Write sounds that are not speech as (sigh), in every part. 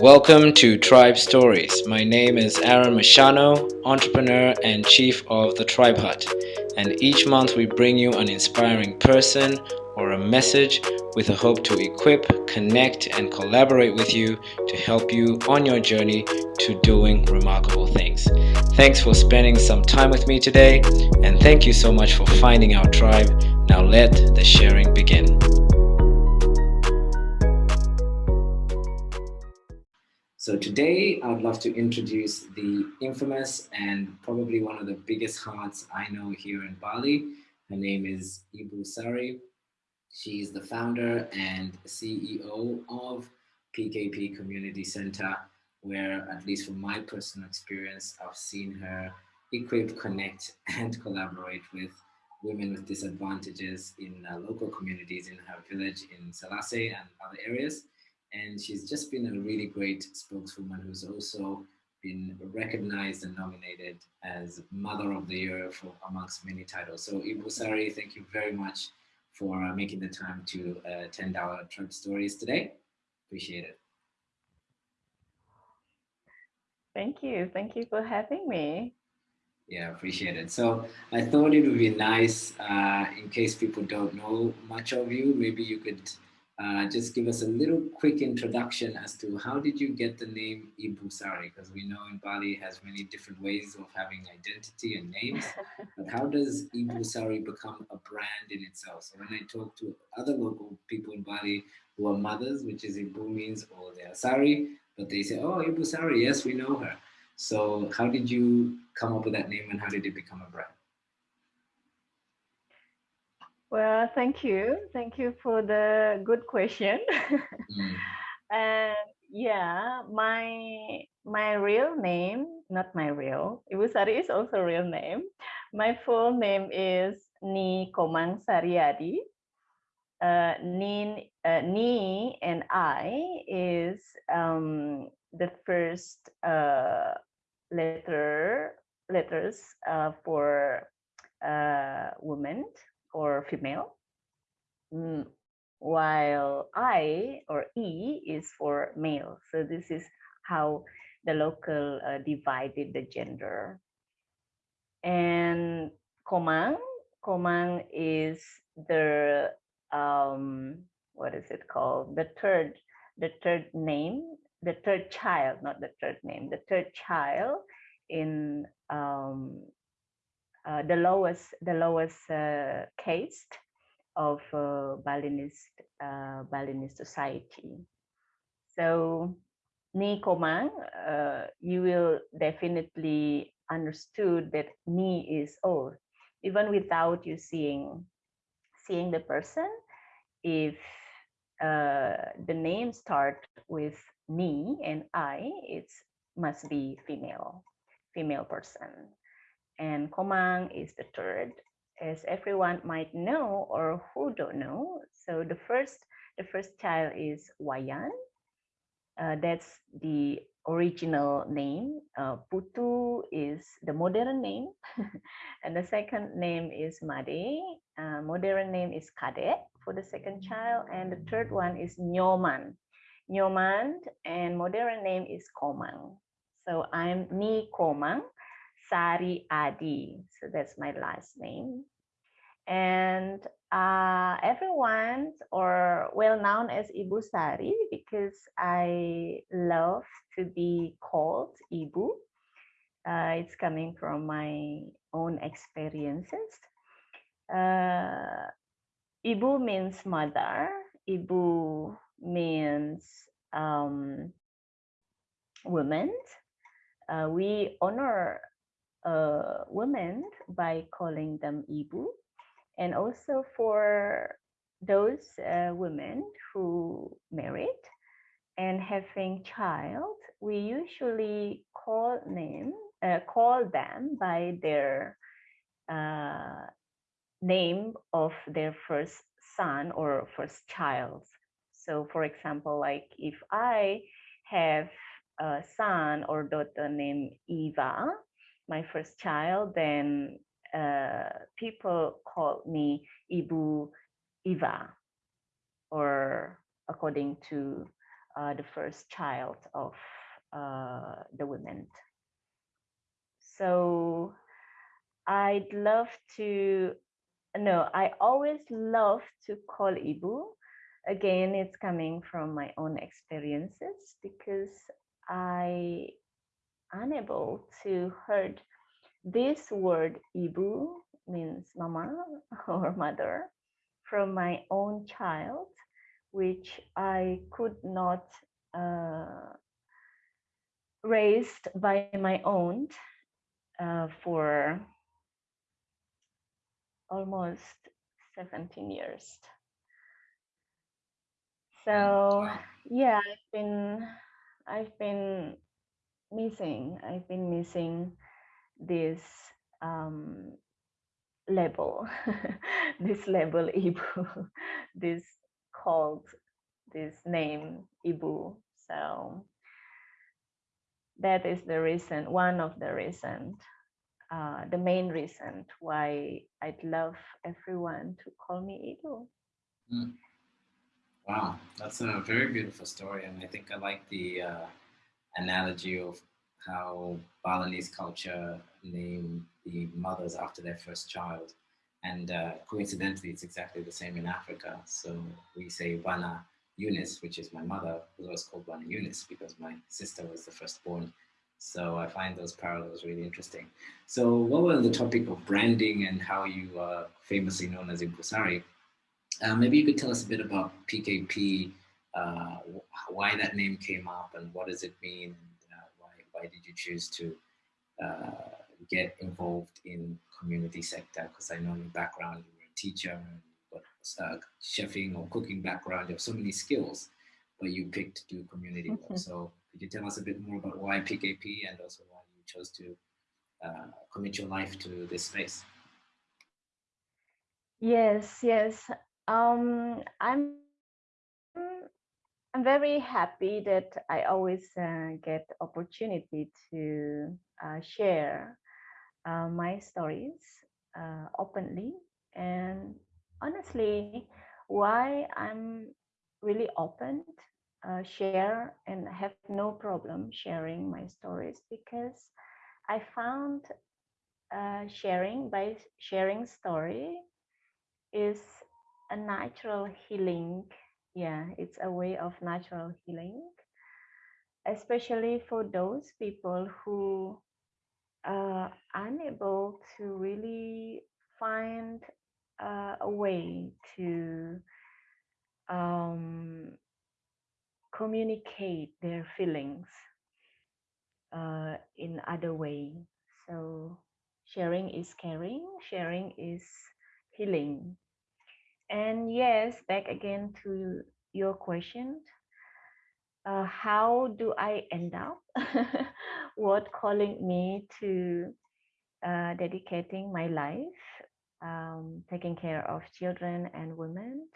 Welcome to Tribe Stories. My name is Aaron Machano, entrepreneur and chief of the Tribe Hut. And each month we bring you an inspiring person or a message with a hope to equip, connect, and collaborate with you to help you on your journey to doing remarkable things. Thanks for spending some time with me today, and thank you so much for finding our tribe. Now let the sharing begin. So today I would love to introduce the infamous and probably one of the biggest hearts I know here in Bali. Her name is Ibu Sari. She's the founder and CEO of PKP Community Center, where at least from my personal experience, I've seen her equip, connect, and collaborate with women with disadvantages in uh, local communities in her village in Selassie and other areas and she's just been a really great spokeswoman who's also been recognized and nominated as Mother of the Year for amongst many titles. So Ibu Sari, thank you very much for uh, making the time to uh, attend our Tribe Stories today. Appreciate it. Thank you. Thank you for having me. Yeah, appreciate it. So I thought it would be nice, uh, in case people don't know much of you, maybe you could uh, just give us a little quick introduction as to how did you get the name Ibu Sari? Because we know in Bali has many different ways of having identity and names. (laughs) but how does Ibu Sari become a brand in itself? So when I talk to other local people in Bali who are mothers, which is Ibu means, or they are Sari, but they say, oh, Ibu Sari, yes, we know her. So how did you come up with that name and how did it become a brand? Well, thank you. Thank you for the good question. mm. (laughs) And yeah, my my real name, not my real, Ibu Sari is also real name. My full name is Ni Komang Sariadi. Uh, Ni, uh, Ni and I is um, the first uh, letter letters uh, for uh, woman or female, mm, while I or E is for male. So this is how the local uh, divided the gender. And Komang, Komang is the um, what is it called? The third, the third name, the third child, not the third name, the third child in um, uh, the lowest the lowest uh, caste of uh, Balinese uh, Balinese society. So Ni Komang, uh, you will definitely understood that Ni is old, even without you seeing seeing the person. If the name start with Ni and I, it must be female, female person and Komang is the third, as everyone might know or who don't know. So the first, the first child is Wayan. Uh, that's the original name. Uh, Putu is the modern name, (laughs) and the second name is Made. Uh, modern name is Kadek for the second child, and the third one is Nyoman. Nyoman and modern name is Komang. So I'm Ni Komang Sari Adi. So that's my last name. And uh, everyone or well known as Ibu Sari because I love to be called Ibu. Uh, it's coming from my own experiences. Uh, Ibu means mother. Ibu means um, woman. Uh, we honor uh, women by calling them ibu. And also for those uh, women who married and having child we usually call name uh, call them by their uh, name of their first son or first child. So for example like if i have a son or daughter named eva my first child, then uh, people called me Ibu Eva, or according to uh, the first child of uh, the women. So I'd love to, no, I always love to call Ibu. Again, it's coming from my own experiences because I unable to heard this word Ibu means mama (laughs) or mother from my own child, which I could not uh, raised by my own uh, for almost 17 years. So yeah, I've been I've been missing I've been missing this um, label, (laughs) this label Ibu, (laughs) this called this name Ibu. So that is the reason, one of the reasons, uh, the main reason why I'd love everyone to call me Ibu. Mm. Wow, that's a very beautiful story, and I think I like the uh, analogy of how Balinese culture name the mothers after their first child. And uh, coincidentally, it's exactly the same in Africa. So we say Bana Eunice, which is my mother, was always called Bana Eunice because my sister was the firstborn. So I find those parallels really interesting. So what we're the topic of branding and how you are famously known as Ibu Sari, uh, maybe you could tell us a bit about PKP, uh, why that name came up and what does it mean, and uh, why, why did you choose to uh, get involved in community sector? Because I know your background, you were a teacher, and got uh, chefing or cooking background, you have so many skills, but you picked to do community mm -hmm. work. Mm-hmm. So could you tell us a bit more about why PKP and also why you chose to uh, commit your life to this space? Yes, yes. Um, I'm I'm very happy that I always uh, get opportunity to uh, share uh, my stories uh, openly. And honestly why i'm really open uh, share and have no problem sharing my stories because i found uh, sharing by sharing story is a natural healing yeah it's a way of natural healing especially for those people who uh, unable to really find uh, a way to um, communicate their feelings uh, in other way. So sharing is caring, sharing is healing. And yes, back again to your question, uh, how do I end up? (laughs) what calling me to uh, dedicating my life, um, taking care of children and women.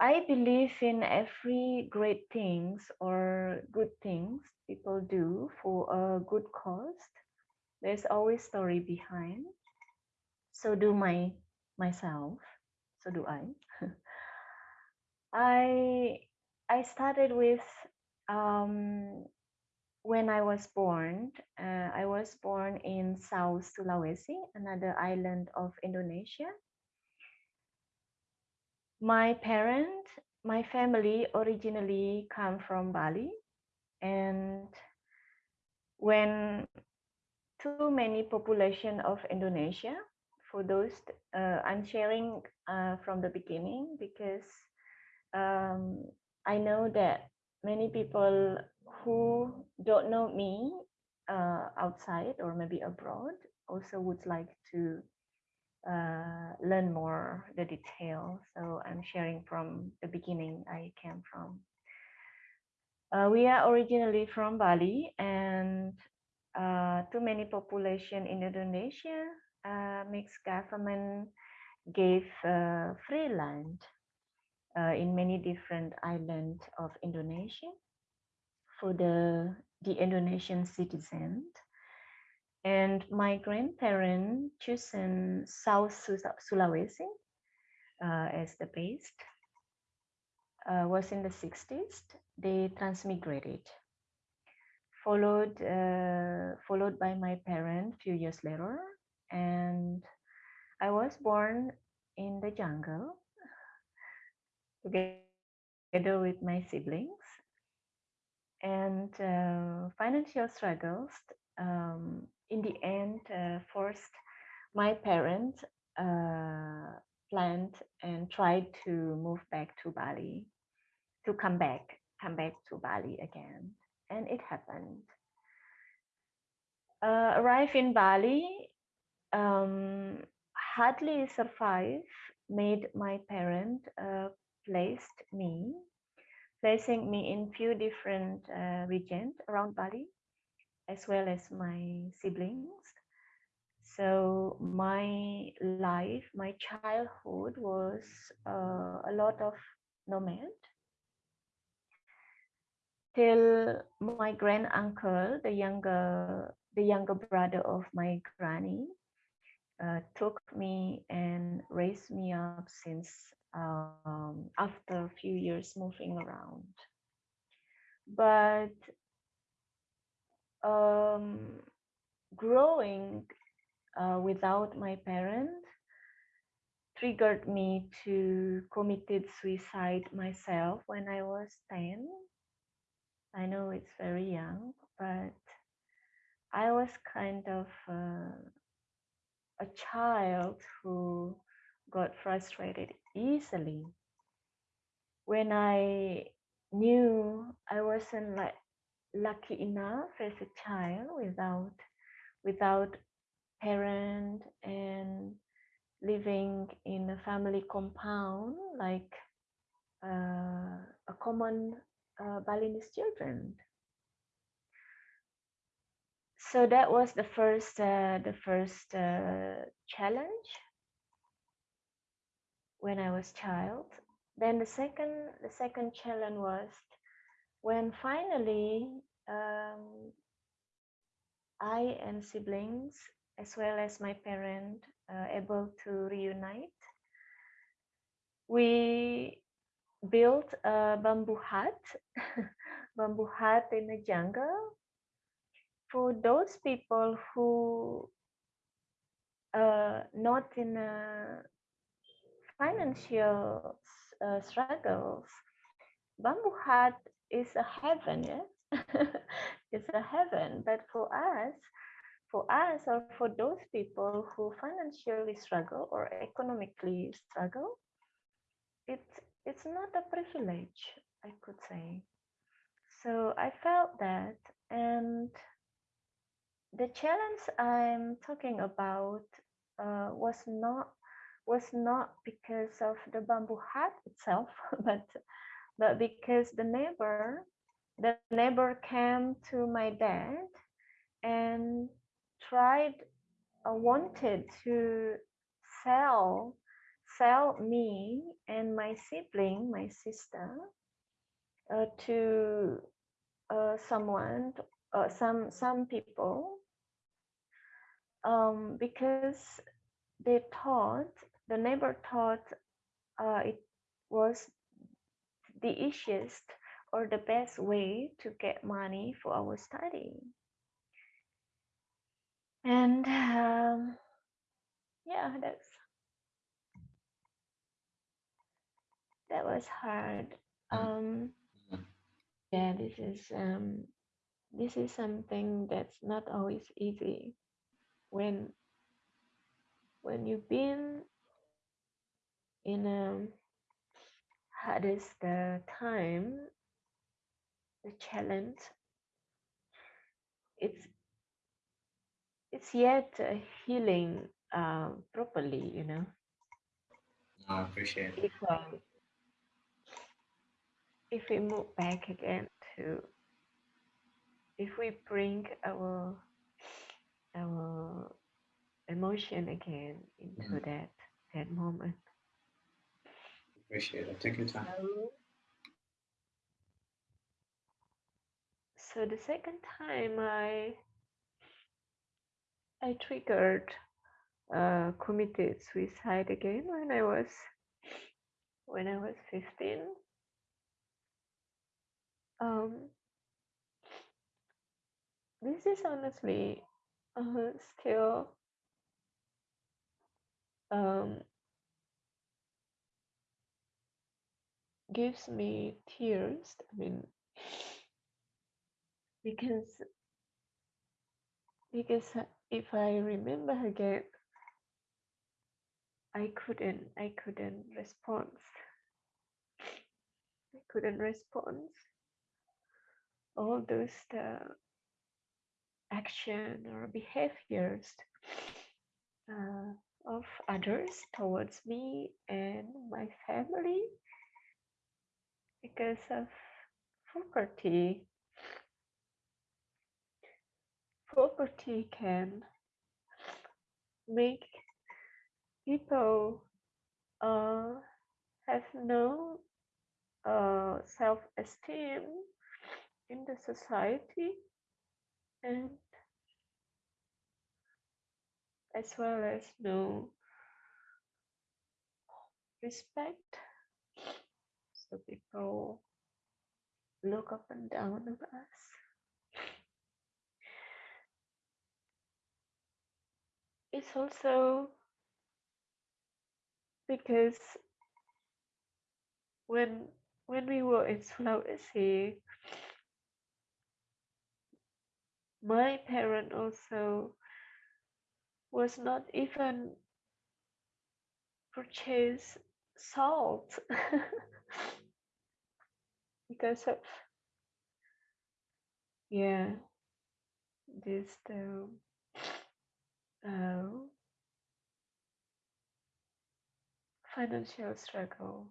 I believe in every great things or good things people do for a good cause. There's always story behind. So do my myself. So do I. (laughs) I I started with um, when I was born. Uh, I was born in South Sulawesi, another island of Indonesia. My parent, my family originally come from Bali, and when too many population of Indonesia, for those uh, I'm sharing uh, from the beginning because um, I know that many people who don't know me uh, outside or maybe abroad also would like to uh, learn more the detail. So I'm sharing from the beginning I came from. Uh, we are originally from Bali and uh, too many population in Indonesia, uh, mixed government gave uh, free land uh, in many different islands of Indonesia for the, the Indonesian citizens. And my grandparents chosen South Sulawesi uh, as the base. uh, was in the 60s. They transmigrated, followed uh, followed by my parents few years later, and I was born in the jungle together with my siblings. And uh, financial struggles um, in the end uh, forced my parents uh, planned and tried to move back to Bali, to come back, come back to Bali again. And it happened. Uh, arrive in Bali, um, hardly survive, made my parent uh, placed me, placing me in few different uh, regions around Bali, as well as my siblings. So my life, my childhood was uh, a lot of nomad till my grand uncle, the younger the younger brother of my granny, uh, took me and raised me up since um, after a few years moving around. But um, growing uh, without my parents triggered me to committed suicide myself when I was 10. I know it's very young, but I was kind of uh, a child who got frustrated easily when I knew I wasn't like lucky enough as a child without without parent and living in a family compound like uh, a common uh, Balinese children. So that was the first uh, the first uh, challenge when I was child. Then the second the second challenge was when finally um, I and siblings as well as my parent uh, able to reunite. We built a bamboo hut, (laughs) bamboo hut in the jungle for those people who uh, not in a financial uh, struggles, bamboo hut is a heaven, yes? (laughs) it's a heaven. But for us, for us or for those people who financially struggle or economically struggle, it's it's not a privilege, I could say. So I felt that and the challenge I'm talking about uh, was not was not because of the bamboo hut itself, (laughs) but but because the neighbor the neighbor came to my dad and tried uh, wanted to sell sell me and my sibling my sister uh, to uh, someone uh, some some people um, because they thought the neighbor thought uh, it was the easiest or the best way to get money for our study. And um, yeah that's that was hard. Mm. um, yeah this is um, this is something that's not always easy when when you've been in a hardest uh, time the challenge it's it's yet healing uh, properly you know I appreciate it. If, um, if we move back again to if we bring our our emotion again into mm. that that moment. Appreciate it. Take your time. So, so the second time I I triggered uh, committed suicide again when I was when I was 15 um, this is honestly uh, still um, gives me tears. I mean, (laughs) because because if I remember again, I couldn't I couldn't respond. I couldn't respond. All those uh, action or behaviors uh, of others towards me and my family because of property. Property can make people uh, have no uh, self-esteem in the society and as well as no respect. So people look up and down on us. It's also because when when we were in Sulawesi, my parent also was not even purchase salt. (laughs) Because of yeah this the uh, financial struggle.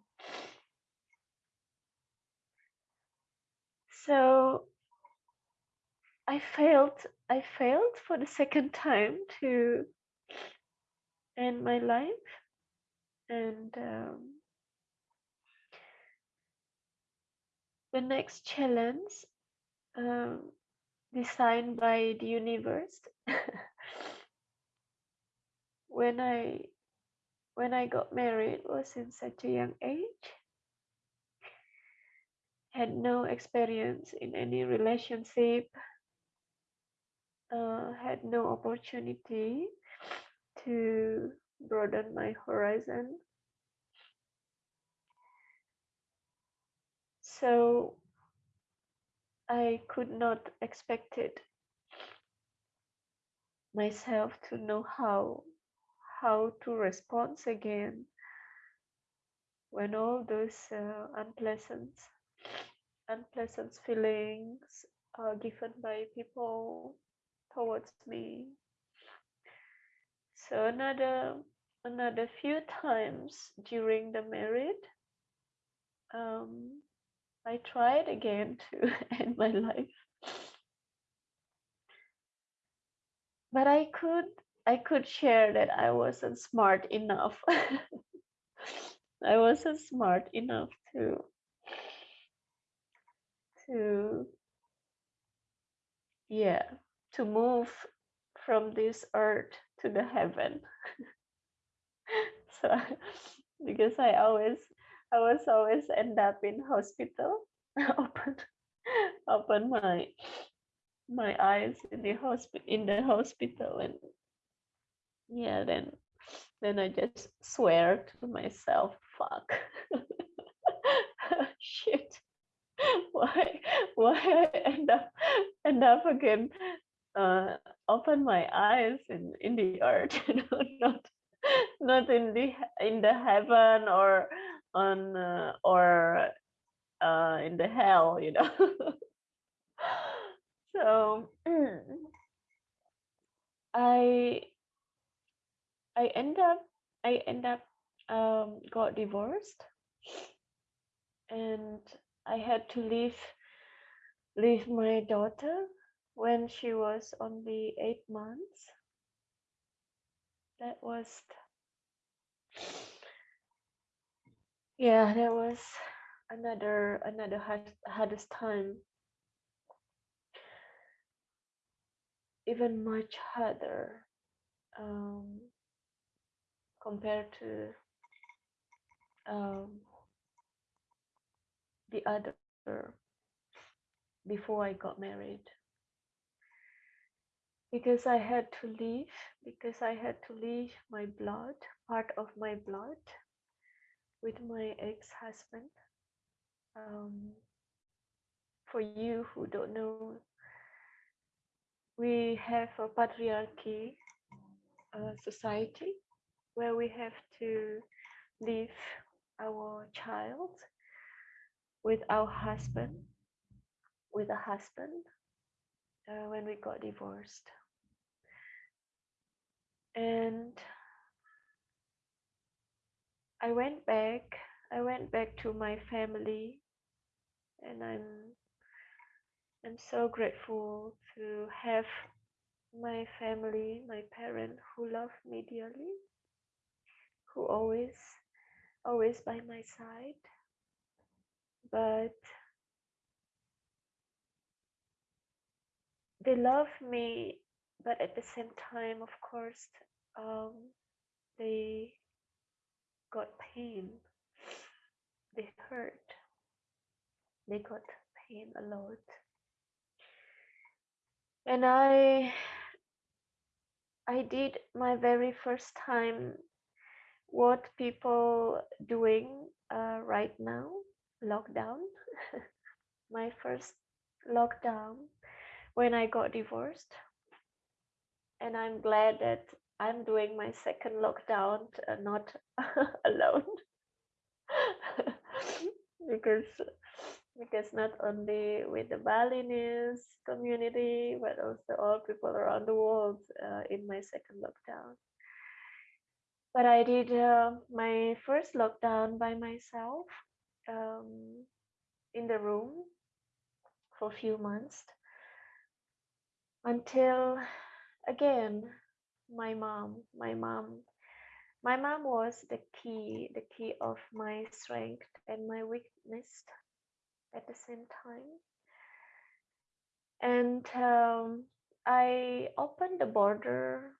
So i failed i failed for the second time to end my life and um, the next challenge um, designed by the universe (laughs) when i when i got married was in such a young age had no experience in any relationship uh, had no opportunity to broaden my horizon. So i could not expect it myself to know how how to respond again when all those uh, unpleasant unpleasant feelings are given by people towards me. So another another few times during the marriage um, i tried again (laughs) to end my life. But i could i could share that i wasn't smart enough. (laughs) I wasn't smart enough to to yeah to move from this earth to the heaven. (laughs) So because i always i was always end up in hospital (laughs) open open my my eyes in the hospital in the hospital and yeah then then i just swear to myself fuck. (laughs) Shit. Why why i end up end up again uh open my eyes in in the earth (laughs) you know not not in the in the heaven or on uh, or uh in the hell you know. (laughs) So (clears throat) i i end up i end up um got divorced. And i had to leave leave my daughter when she was only eight months that was (sighs) yeah that was another another hard, hardest time even much harder um, compared to um, the other before I got married. Because I had to leave, because I had to leave my blood, part of my blood, with my ex husband. Um, for you who don't know, we have a patriarchy uh, society where we have to leave our child with our husband, with a husband, uh, when we got divorced. And I went back, I went back to my family, and I'm I'm so grateful to have my family, my parents who love me dearly, who always, always by my side. But they love me, but at the same time, of course, um, they got pain. They hurt. They got pain a lot. And I I did my very first time what people doing uh, right now, lockdown. (laughs) my first lockdown when I got divorced. And I'm glad that I'm doing my second lockdown uh, not (laughs) alone. (laughs) because because not only with the Balinese community, but also all people around the world uh, in my second lockdown. But I did uh, my first lockdown by myself um, in the room for a few months until again my mom my mom my mom was the key the key of my strength and my weakness at the same time. And um, i opened the border.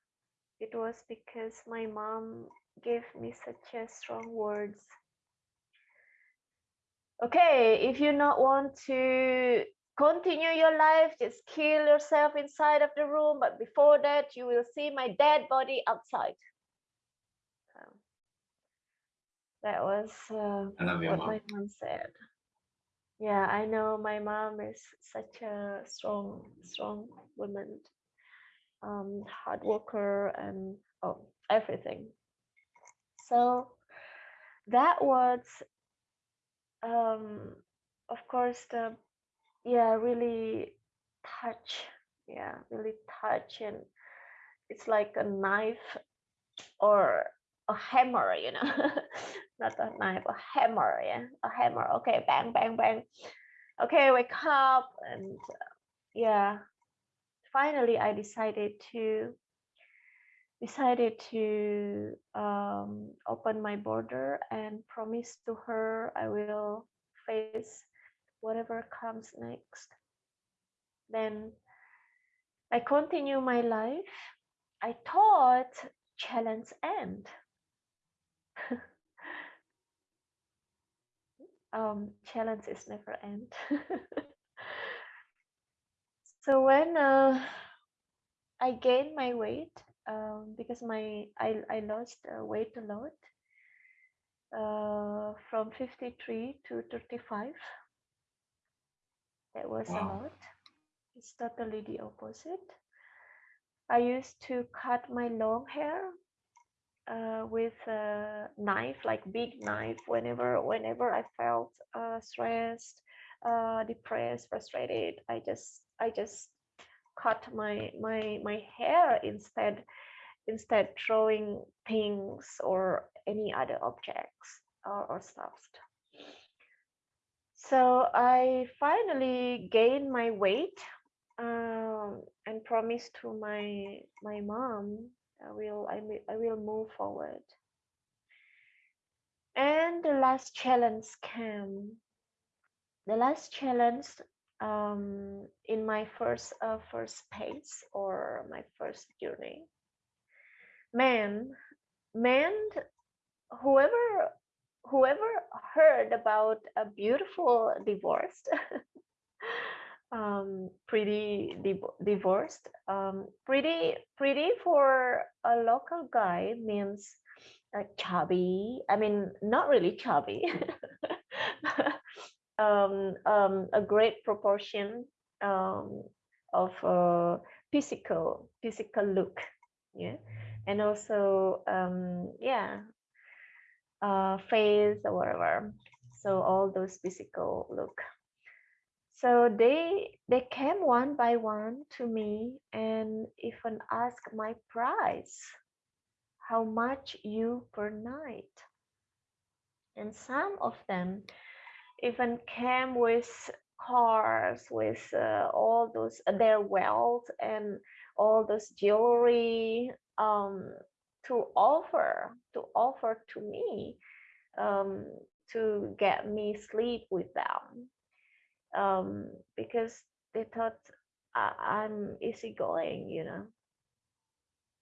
It was because my mom gave me such a strong words. Okay if you not want to continue your life just kill yourself inside of the room but before that you will see my dead body outside. So that was uh, what mom. my mom said. Yeah i know my mom is such a strong strong woman um hard worker and oh everything. So that was um of course the yeah really touch yeah really touch and it's like a knife or a hammer you know? (laughs) Not a knife a hammer yeah a hammer. Okay bang bang bang. Okay wake up and uh, yeah. Finally i decided to decided to um, open my border and promise to her i will face whatever comes next. Then I continue my life. I thought challenge end. (laughs) um, challenge is never end. (laughs) so when uh, I gained my weight um, because my I, I lost uh, weight a lot uh, from 53 to 35 that was wow. a lot. It's totally the opposite. I used to cut my long hair uh, with a knife, like big knife, whenever whenever I felt uh, stressed, uh, depressed, frustrated. I just I just cut my my my hair instead instead throwing things or any other objects or, or stuff. So I finally gained my weight um, and promised to my my mom I will I, I will move forward. And the last challenge came. The last challenge um, in my first uh, first pace or my first journey. Man, man, whoever whoever heard about a beautiful divorced (laughs) um, pretty div- divorced. Um, pretty pretty for a local guy means uh, chubby. I mean, not really chubby. (laughs) um, um, a great proportion um, of physical physical look. Yeah, and also um, yeah, uh, face or whatever. So all those physical look. So they they came one by one to me and even asked my price. How much you per night? And some of them even came with cars with uh, all those their wealth and all those jewelry um, to offer to offer to me um, to get me sleep with them um, because they thought I, I'm easygoing, you know.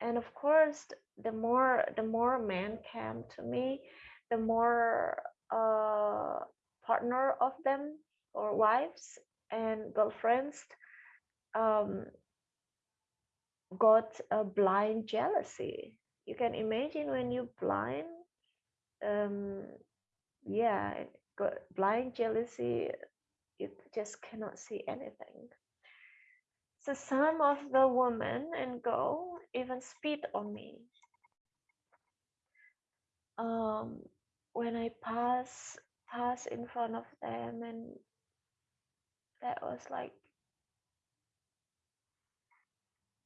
And of course, the more the more men came to me, the more uh, partner of them or wives and girlfriends um, got a blind jealousy. You can imagine when you blind, um, yeah, blind jealousy you just cannot see anything. So some of the women and girl even spit on me. Um, when I pass pass in front of them, and that was like,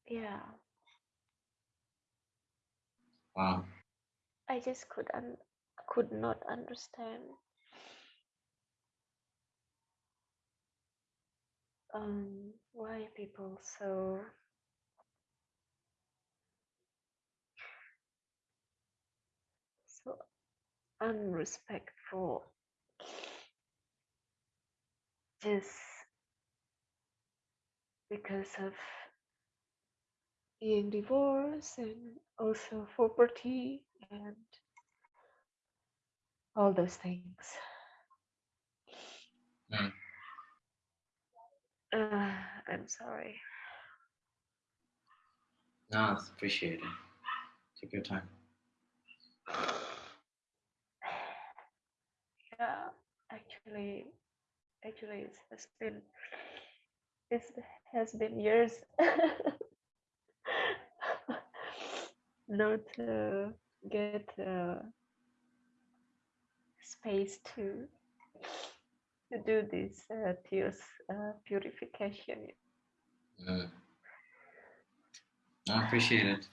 yeah. Wow. I just could un- could not understand um, why people so so unrespectful just because of being divorced and also property and all those things. Mm. Uh, I'm sorry. No, it's appreciated. Take your time. Yeah, actually, actually, it has been it has been years (laughs) not uh, get uh, space to to do this uh, tears uh, purification. Mm. I appreciate it.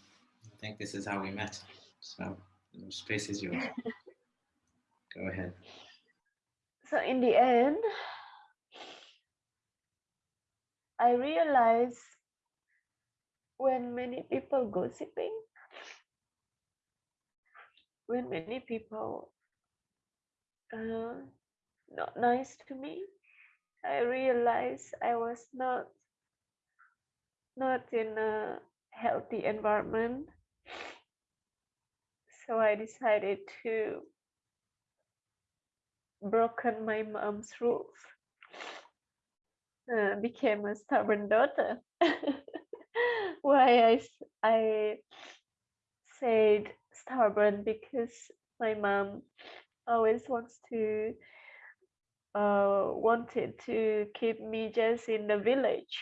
I think this is how we met. So the space is yours. (laughs) Go ahead. So in the end, I realized when many people gossiping, when many people uh, not nice to me, I realized I was not not in a healthy environment. So I decided to broken my mom's rules. Uh, became a stubborn daughter. (laughs) Why I, I said stubborn because my mom always wants to uh, wanted to keep me just in the village.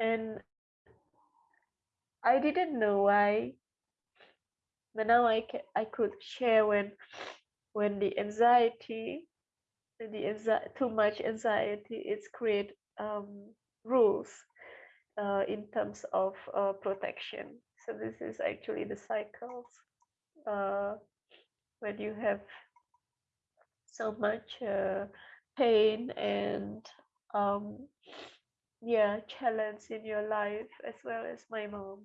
And I didn't know why but now I, ca- I could share when when the anxiety the anxiety, too much anxiety it's create um, rules uh, in terms of uh, protection so this is actually the cycles uh, when you have so much uh, pain and um, yeah challenge in your life as well as my mom.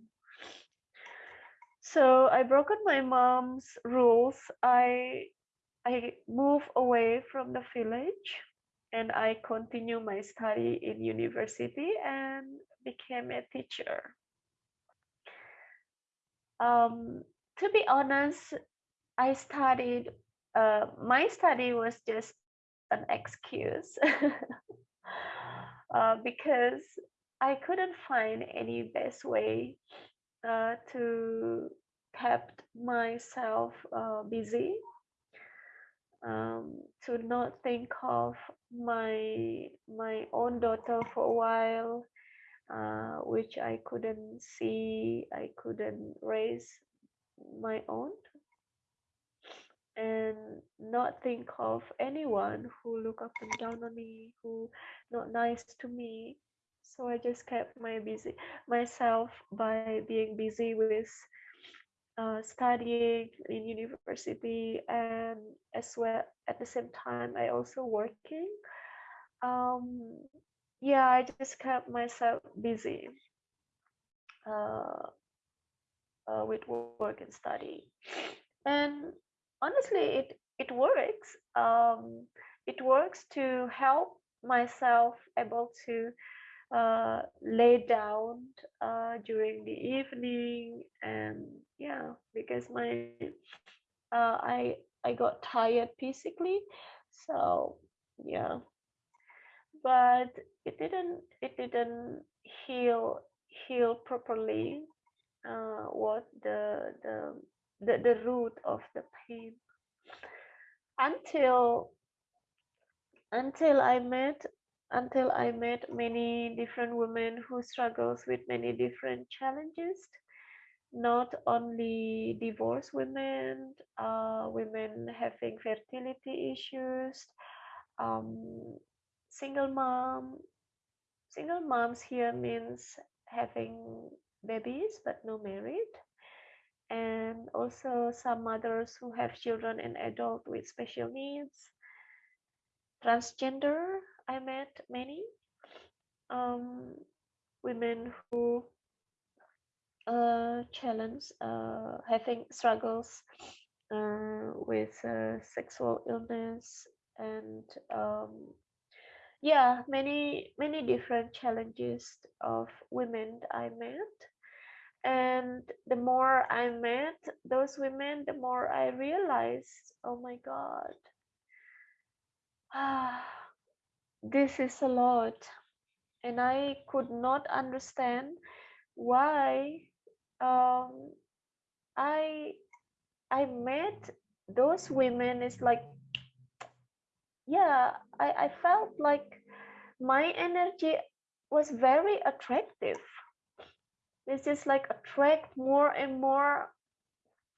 So i broken my mom's rules. I i move away from the village and i continue my study in university and became a teacher um, to be honest i studied uh, my study was just an excuse (laughs) uh, because I couldn't find any best way uh, to kept myself uh, busy um, to not think of my my own daughter for a while uh, which I couldn't see I couldn't raise my own. And not think of anyone who look up and down on me who not nice to me. So i just kept my busy myself by being busy with uh, studying in university and as well at the same time i also working. Um yeah i just kept myself busy uh, uh, with work and study. And honestly it it works um it works to help myself able to uh, lay down uh, during the evening and yeah because my uh, I I got tired physically so yeah but it didn't it didn't heal heal properly uh, what the the the, the root of the pain. Until until I met until I met many different women who struggles with many different challenges, not only divorced women, uh, women having fertility issues, um, single mom. Single moms here means having babies but no married and also some mothers who have children and adult with special needs transgender i met many um, women who uh, challenge uh, having struggles uh, with uh, sexual illness and um, yeah many many different challenges of women i met. And the more i met those women the more i realized oh my god. Ah (sighs) this is a lot. And i could not understand why um i i met those women it's like yeah i i felt like my energy was very attractive. It's just like attract more and more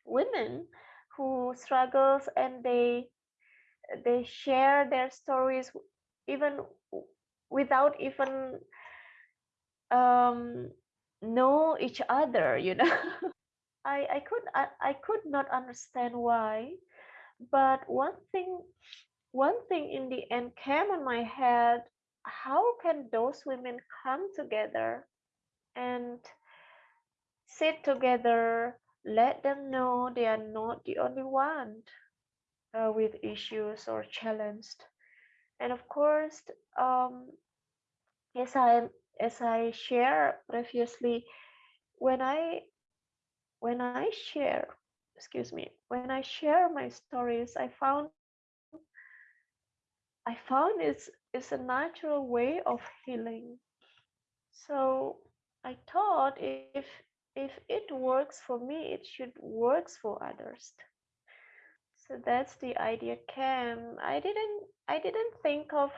women who struggles and they they share their stories even without even um know each other you know? (laughs) I i could I, I could not understand why but one thing one thing in the end came on my head how can those women come together and sit together, let them know they are not the only one uh, with issues or challenged. And of course, um, as I as I share previously, when I when I share, excuse me, when I share my stories, I found I found it's it's a natural way of healing. So I thought if if it works for me, it should works for others. So that's the idea came. I didn't I didn't think of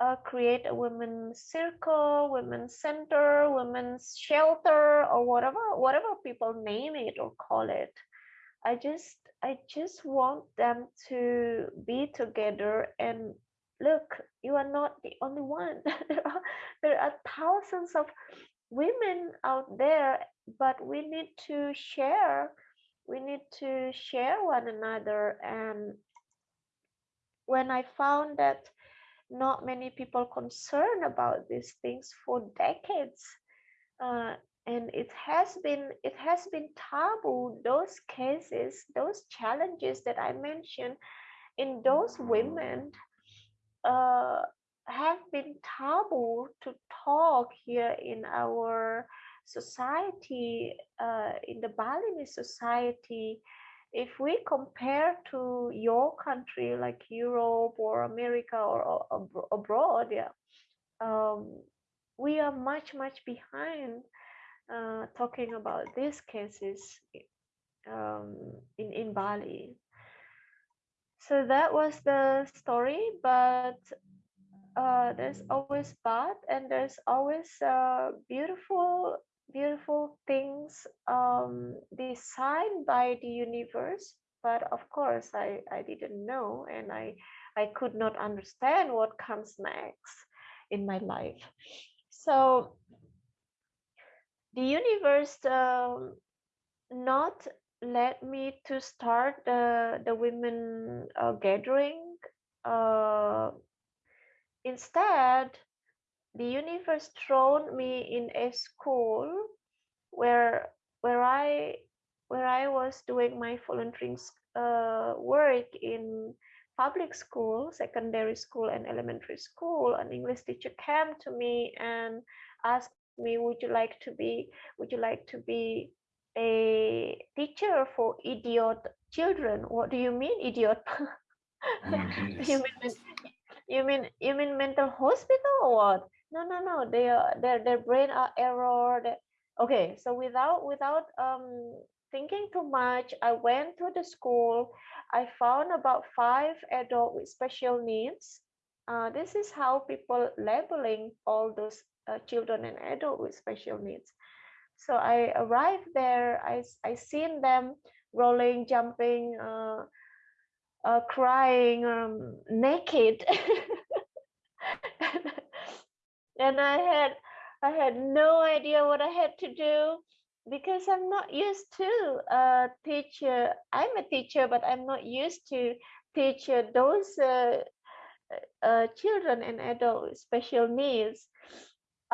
uh, create a women's circle, women's center, women's shelter, or whatever whatever people name it or call it. I just I just want them to be together and look. You are not the only one. (laughs) there are there are thousands of women out there but we need to share we need to share one another and when i found that not many people concerned about these things for decades uh, and it has been it has been taboo those cases those challenges that i mentioned in those women uh, have been taboo to talk here in our society, uh, in the Balinese society, if we compare to your country like Europe or America or, or abroad, yeah, um, we are much much behind uh, talking about these cases um, in in Bali. So that was the story, but uh, there's always bad and there's always uh, beautiful beautiful things um, designed by the universe but of course I, I didn't know and I, I could not understand what comes next in my life so the universe um, not let me to start the, the women uh, gathering uh, Instead, the universe thrown me in a school where where I where I was doing my volunteering uh, work in public school, secondary school, and elementary school. An English teacher came to me and asked me, "Would you like to be Would you like to be a teacher for idiot children?" What do you mean, idiot? Oh you mean (laughs) you mean you mean mental hospital or what? No, no, no. They are their their brain are error. Okay, so without without um thinking too much, I went to the school. I found about five adults with special needs. Uh, this is how people labeling all those uh, children and adults with special needs. So I arrived there. I I seen them rolling, jumping, uh, uh, crying um, naked (laughs) and i had i had no idea what i had to do because i'm not used to teach uh, i'm a teacher but i'm not used to teach those uh, uh, children and adults with special needs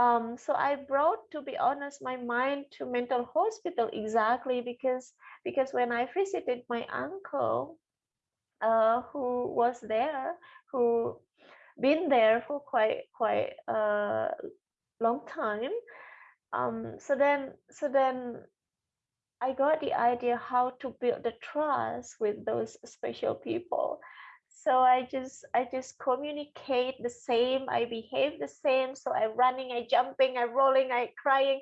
um, so i brought to be honest my mind to mental hospital exactly because because when i visited my uncle uh, who was there, who been there for quite quite a long time. Um, so then, so then, I got the idea how to build the trust with those special people. So I just I just communicate the same. I behave the same. So i'm running, I jumping, I rolling, I crying.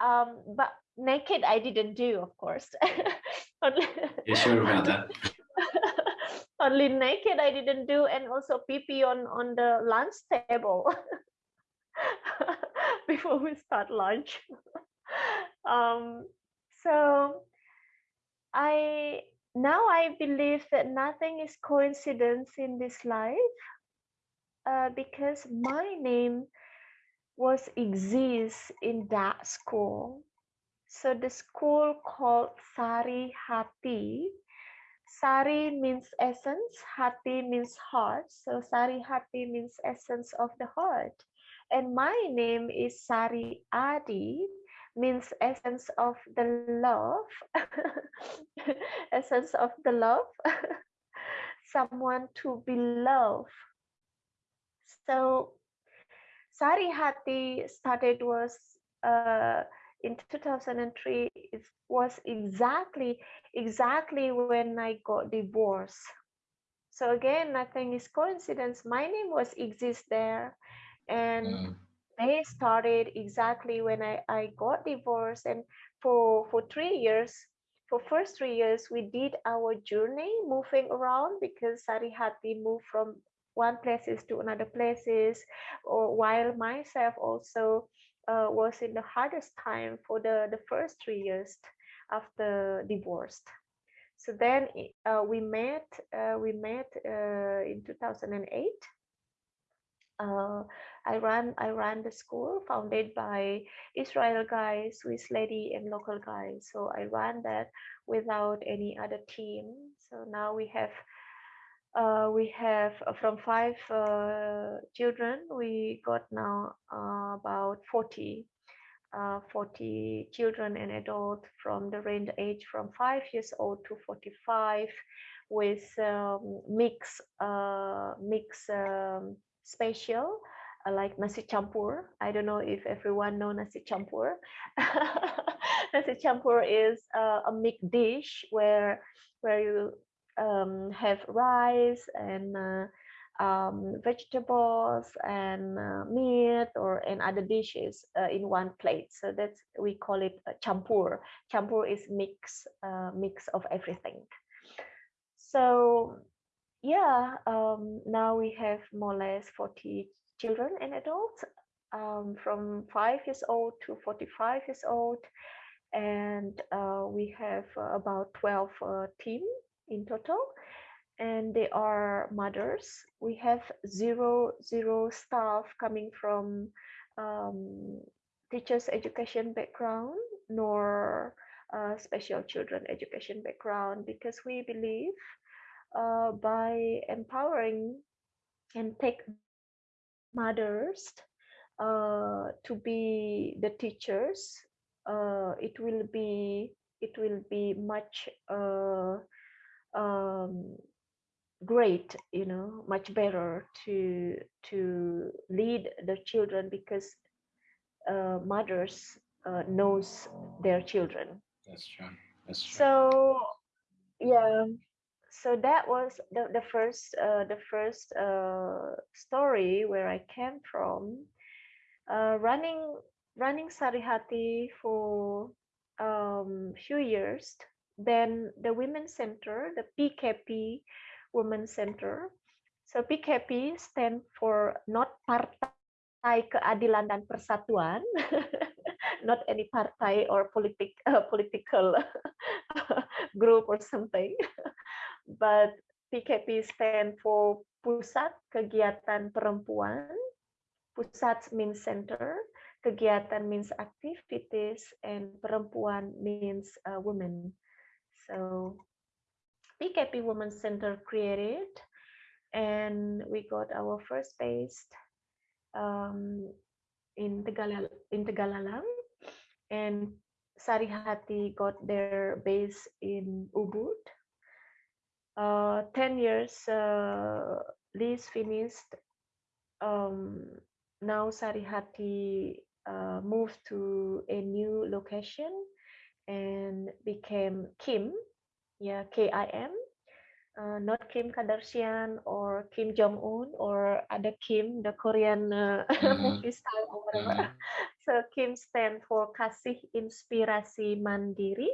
Um, but naked I didn't do, of course. (laughs) you sure about that? (laughs) only naked I didn't do and also pee pee on on the lunch table (laughs) before we start lunch um, so I now I believe that nothing is coincidence in this life uh, because my name was exists in that school so the school called Sari Hati Sari means essence, Hati means heart. So Sari Hati means essence of the heart. And my name is Sari Adi, means essence of the love, (laughs) essence of the love, (laughs) someone to be loved. So Sari Hati started was uh, in 2003 it was exactly exactly when i got divorced so again nothing is coincidence my name was exist there and mm. They started exactly when i i got divorced and for for three years for first three years we did our journey moving around because sarihati moved from one places to another places or while myself also uh, was in the hardest time for the, the first three years after divorced. So then uh, we met, uh, we met uh, in 2008. Uh, I ran, I ran the school founded by Israel guys, Swiss lady and local guys. So I ran that without any other team. So now we have uh, we have uh, from five uh, children, we got now uh, about 40, uh, 40 children and adults from the range age from five years old to 45 with um, mix, mix um, special like nasi campur. I don't know if everyone know nasi campur. (laughs) nasi campur is a mixed dish where where you um, have rice and uh, um, vegetables and uh, meat or and other dishes uh, in one plate. So that's we call it a champur. Champur is mix uh, mix of everything. So yeah, um, now we have more or less 40 children and adults um, from five years old to 45 years old. And uh, we have uh, about 12 uh, team in total and they are mothers. We have zero zero staff coming from um, teachers education background nor uh, special children education background because we believe uh, by empowering and take mothers uh, to be the teachers, uh, it will be it will be much uh, um, great you know much better to to lead the children because uh, mothers uh, knows their children. That's true. That's true. So yeah so that was the, the first uh, the first uh, story where i came from. Uh, running running sarihati for um few years. Then the women's center the pkp Women Center. So PKP stand for not Partai Keadilan dan Persatuan, (laughs) not any party or politik, uh, political (laughs) group or something, (laughs) but PKP stand for Pusat Kegiatan Perempuan. Pusat means center, kegiatan means activities, and perempuan means uh, women. So PKP Women Center created, and we got our first base um, in Tegal in Tegalalang, and Sarihati got their base in Ubud. Uh, Ten years uh, lease finished. Um, now Sarihati uh, moved to a new location and became Kim yeah, KIM, uh, not Kim Kardashian or Kim Jong Un or other Kim, the Korean uh, (laughs) mm-hmm. movie style or whatever. Mm-hmm. (laughs) So Kim stand for Kasih Inspirasi Mandiri,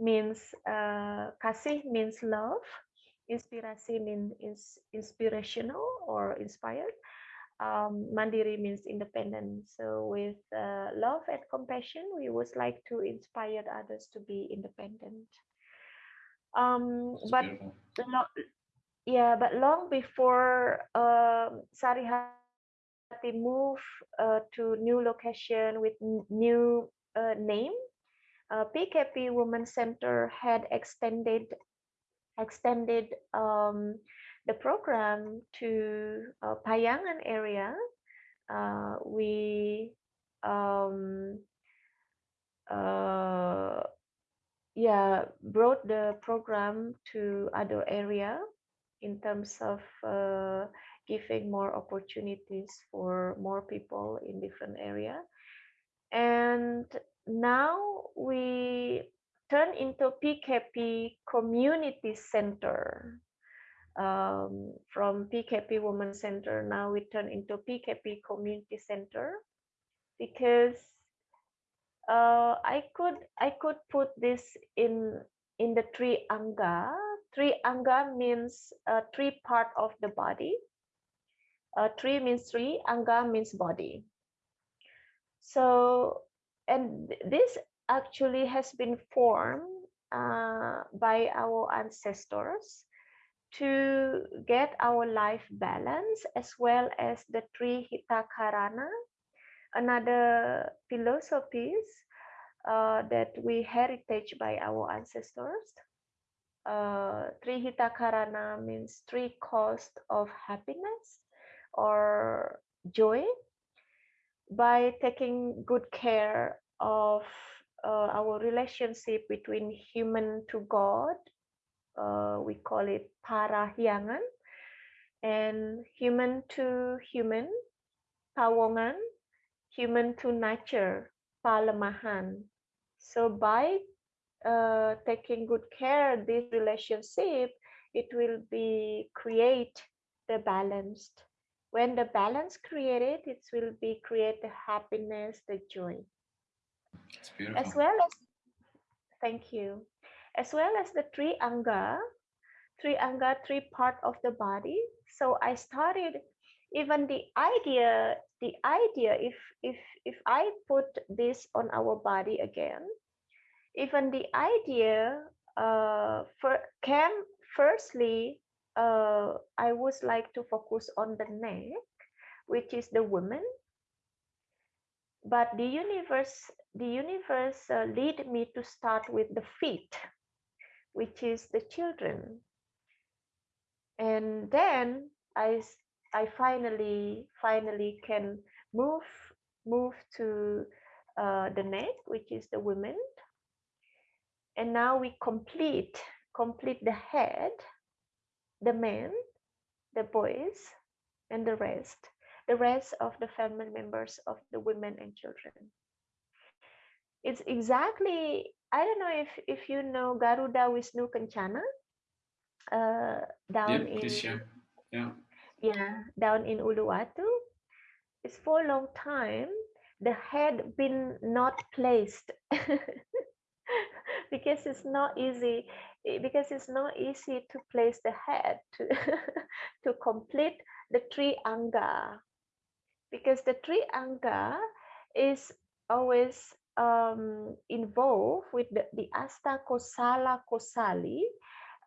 means uh, Kasih means love, Inspirasi means is inspirational or inspired. Um, Mandiri means independent. So with uh, love and compassion, we would like to inspire others to be independent. Um, but lo- yeah, but long before uh, Sarihati moved uh, to new location with new uh, name, uh, PKP Women Center had extended extended um, the program to uh, Payangan area. Uh, we um, uh, yeah brought the program to other area in terms of uh, giving more opportunities for more people in different area and now we turn into pkp community center um, from pkp women center now we turn into pkp community center because uh, I could I could put this in in the three anga. Three anga means uh, three part of the body. Uh, three means three, anga means body. So, and this actually has been formed uh, by our ancestors to get our life balance as well as the Trihitakarana another philosophies uh, that we heritage by our ancestors. Uh, Trihitakarana means three cost of happiness or joy. By taking good care of uh, our relationship between human to God, uh, we call it parahyangan, and human to human, pawongan, human to nature, palemahan. So by uh, taking good care of this relationship, it will be create the balanced. When the balance created, it will be create the happiness, the joy. As well as, thank you. As well as the three anga, three anga, three part of the body. So I started even the idea, the idea, if if if I put this on our body again, even the idea uh, for came firstly, uh, I would like to focus on the neck, which is the woman. But the universe, the universe uh, lead me to start with the feet, which is the children. And then I I finally finally can move move to uh, the neck, which is the women. And now we complete complete the head, the men, the boys, and the rest, the rest of the family members of the women and children. It's exactly I don't know if if you know Garuda Wisnu Kencana uh, down yep, in yeah. Yeah down in Uluwatu. It's for a long time the head been not placed (laughs) because it's not easy because it's not easy to place the head to (laughs) to complete the anga because the anga is always um, involved with the, the asta kosala kosali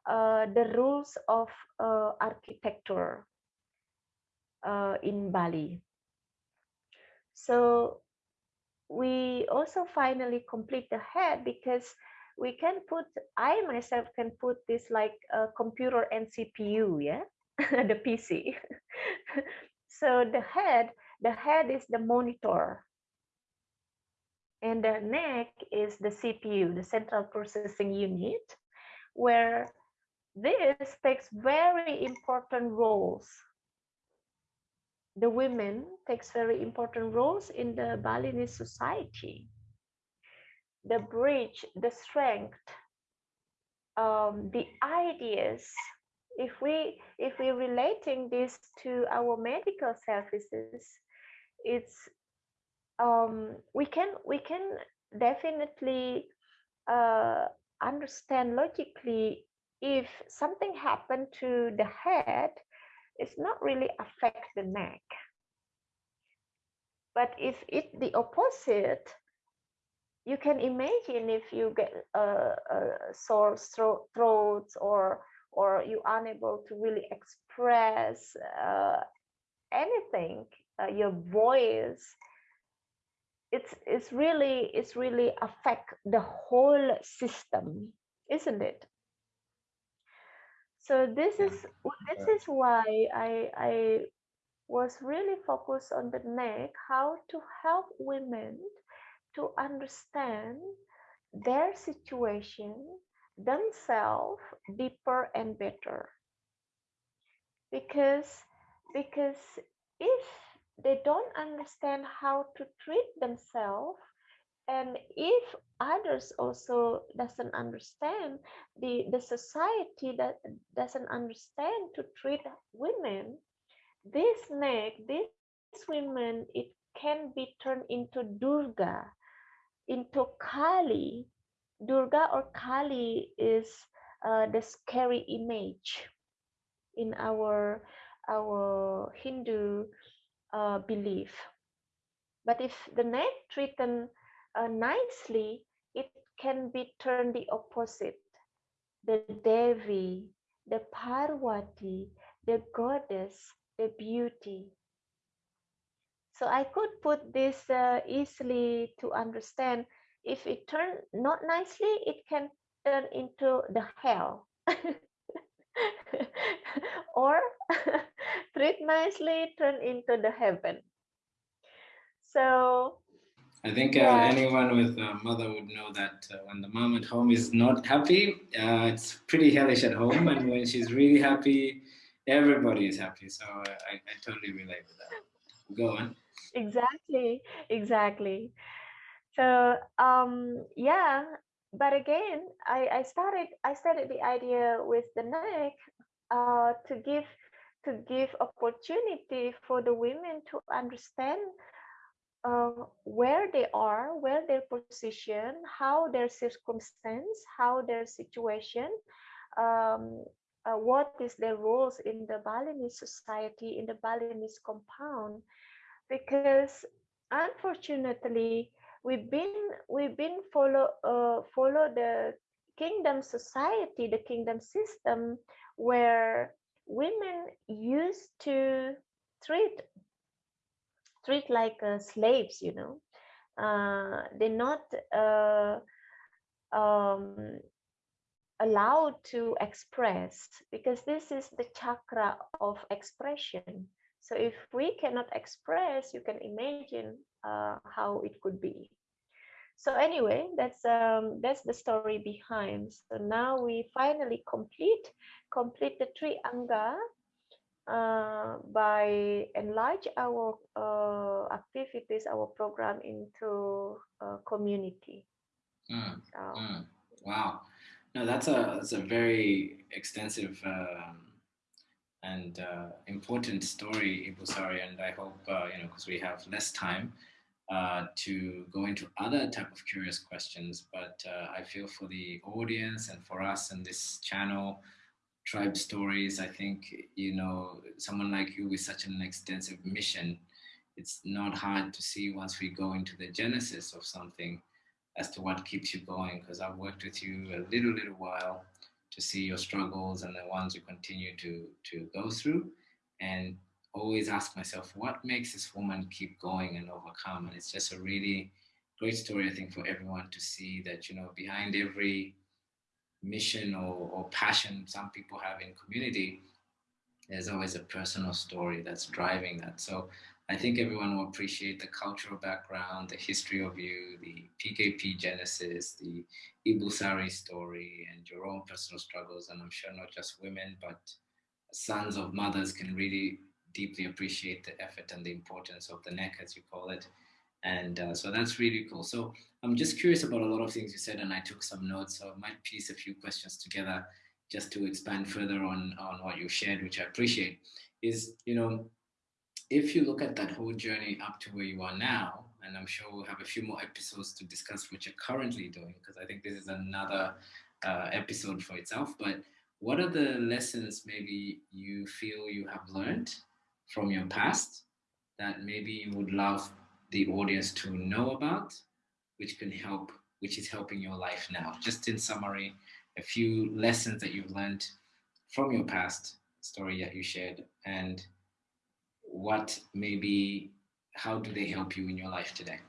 uh, the rules of uh, architecture uh, in Bali. So we also finally complete the head because we can put, I myself can put this like a computer and CPU, yeah, (laughs) the PC. (laughs) so the head, the head is the monitor and the neck is the CPU, the central processing unit, where this takes very important roles the women takes very important roles in the Balinese society. The bridge, the strength, um, the ideas. If we if we're relating this to our medical services, it's um, we can we can definitely uh, understand logically if something happened to the head it's not really affect the neck. But if it the opposite, you can imagine if you get a, a sore throat or or you unable to really express uh, anything, uh, your voice, it's it's really it's really affect the whole system, isn't it? so this is this is why i i was really focused on the neck how to help women to understand their situation themselves deeper and better. Because because if they don't understand how to treat themselves and if others also doesn't understand the the society that doesn't understand to treat women this neck this women it can be turned into durga into kali durga or kali is uh, the scary image in our our hindu uh, belief but if the neck treated uh, nicely, it can be turned the opposite. The Devi, the Parvati, the goddess, the beauty. So I could put this uh, easily to understand. If it turn not nicely, it can turn into the hell. (laughs) or (laughs) treat nicely, turn into the heaven. So I think uh, yeah. anyone with a mother would know that uh, when the mom at home is not happy, uh, it's pretty hellish at home. And when she's really happy, everybody is happy. So I, I totally relate with that. Go on. Exactly, exactly. So um, yeah, but again, I, I started I started the idea with the neck uh, to give to give opportunity for the women to understand uh, where they are, where their position, how their circumstance, how their situation, um, uh, what is their roles in the Balinese society, in the Balinese compound, because unfortunately we've been we've been follow uh, follow the kingdom society, the kingdom system, where women used to treat treat like uh, slaves you know? Uh, they're not uh, um, allowed to express because this is the chakra of expression so if we cannot express you can imagine uh, how it could be. So anyway that's um that's the story behind. So now we finally complete complete the three anga uh, by enlarge our uh, activities our program into a community. Mm, so, mm. wow. No that's a that's a very extensive um, and uh, important story Ibu Sari, and I hope uh, you know because we have less time uh, to go into other type of curious questions, but uh, I feel for the audience and for us in this channel, Tribe Stories, I think, you know, someone like you with such an extensive mission, it's not hard to see once we go into the genesis of something as to what keeps you going, because I've worked with you a little, little while to see your struggles and the ones you continue to, to go through. And always ask myself, what makes this woman keep going and overcome? And it's just a really great story, I think, for everyone to see that, you know, behind every mission or, or passion some people have in community, there's always a personal story that's driving that. So I think everyone will appreciate the cultural background, the history of you, the PKP genesis, the Ibu Sari story, and your own personal struggles. And I'm sure not just women, but sons of mothers can really deeply appreciate the effort and the importance of the neck, as you call it. And uh, so that's really cool. So I'm just curious about a lot of things you said, and I took some notes. So I might piece a few questions together just to expand further on, on what you shared, which I appreciate, is, you know, if you look at that whole journey up to where you are now, and I'm sure we'll have a few more episodes to discuss what you're currently doing, because I think this is another uh, episode for itself, but what are the lessons maybe you feel you have learned from your past that maybe you would love the audience to know about, which can help, which is helping your life now? Just in summary, a few lessons that you've learned from your past story that you shared and what maybe, how do they help you in your life today?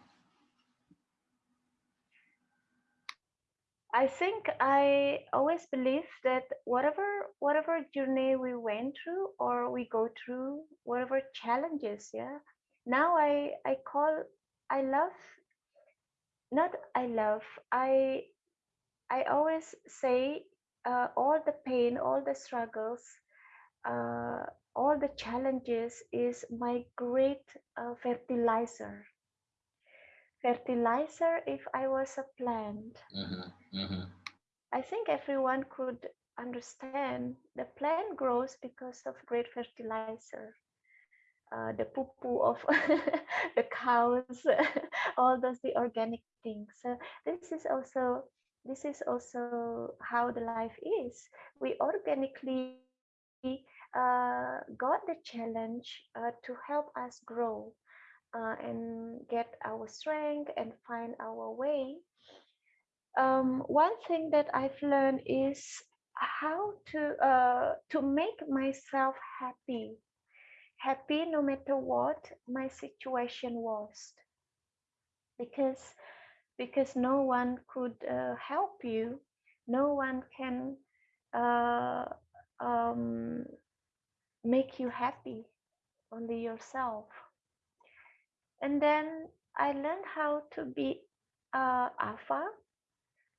I think I always believe that whatever whatever journey we went through or we go through, whatever challenges, yeah. Now I I call I love not I love I I always say uh, all the pain, all the struggles, uh, all the challenges is my great uh, fertilizer fertilizer if I was a plant. Mm-hmm. Mm-hmm. I think everyone could understand the plant grows because of great fertilizer. Uh, the poo poo of (laughs) the cows, (laughs) all those the organic things. So this is also this is also how the life is. We organically uh, got the challenge uh, to help us grow uh, and get our strength and find our way. Um, one thing that I've learned is how to uh, to make myself happy, happy no matter what my situation was, because because no one could uh, help you, no one can uh, um, make you happy, only yourself and then I learned how to be uh, alpha,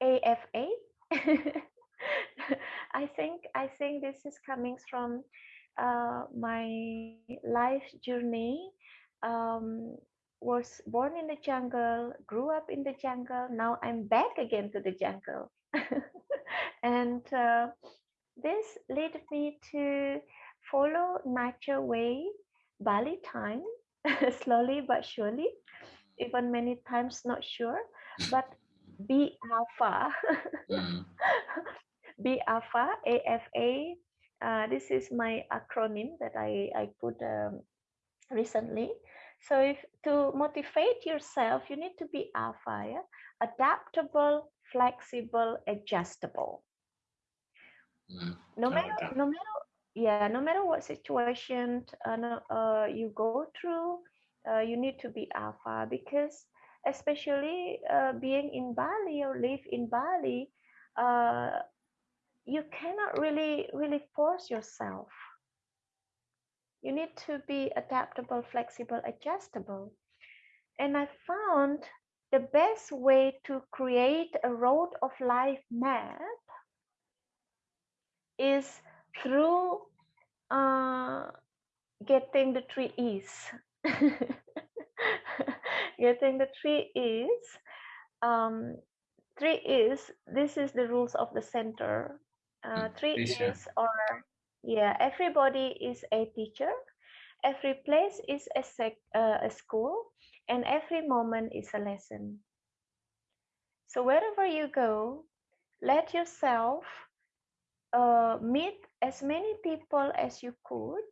AFA. (laughs) I think I think this is coming from uh, my life journey. Um, was born in the jungle, grew up in the jungle. Now I'm back again to the jungle, (laughs) and uh, this led me to follow nature way, Bali time, (laughs) slowly but surely, even many times not sure, (laughs) but be alpha. (laughs) Mm. be alpha, AFA. Uh, this is my acronym that I, I put um, recently. So if to motivate yourself, you need to be alpha, yeah? adaptable, flexible, adjustable. Mm. No matter, no matter, yeah, no matter what situation uh, uh, you go through, uh, you need to be alpha because, especially uh, being in Bali or live in Bali, uh, you cannot really really force yourself. You need to be adaptable, flexible, adjustable. And I found the best way to create a road of life map is through uh, getting the three E's. (laughs) getting the three E's. Um, three E's. This is the rules of the center. Uh, three share. E's are yeah. Everybody is a teacher. Every place is a sec, uh, a school, and every moment is a lesson. So wherever you go, let yourself uh, meet as many people as you could,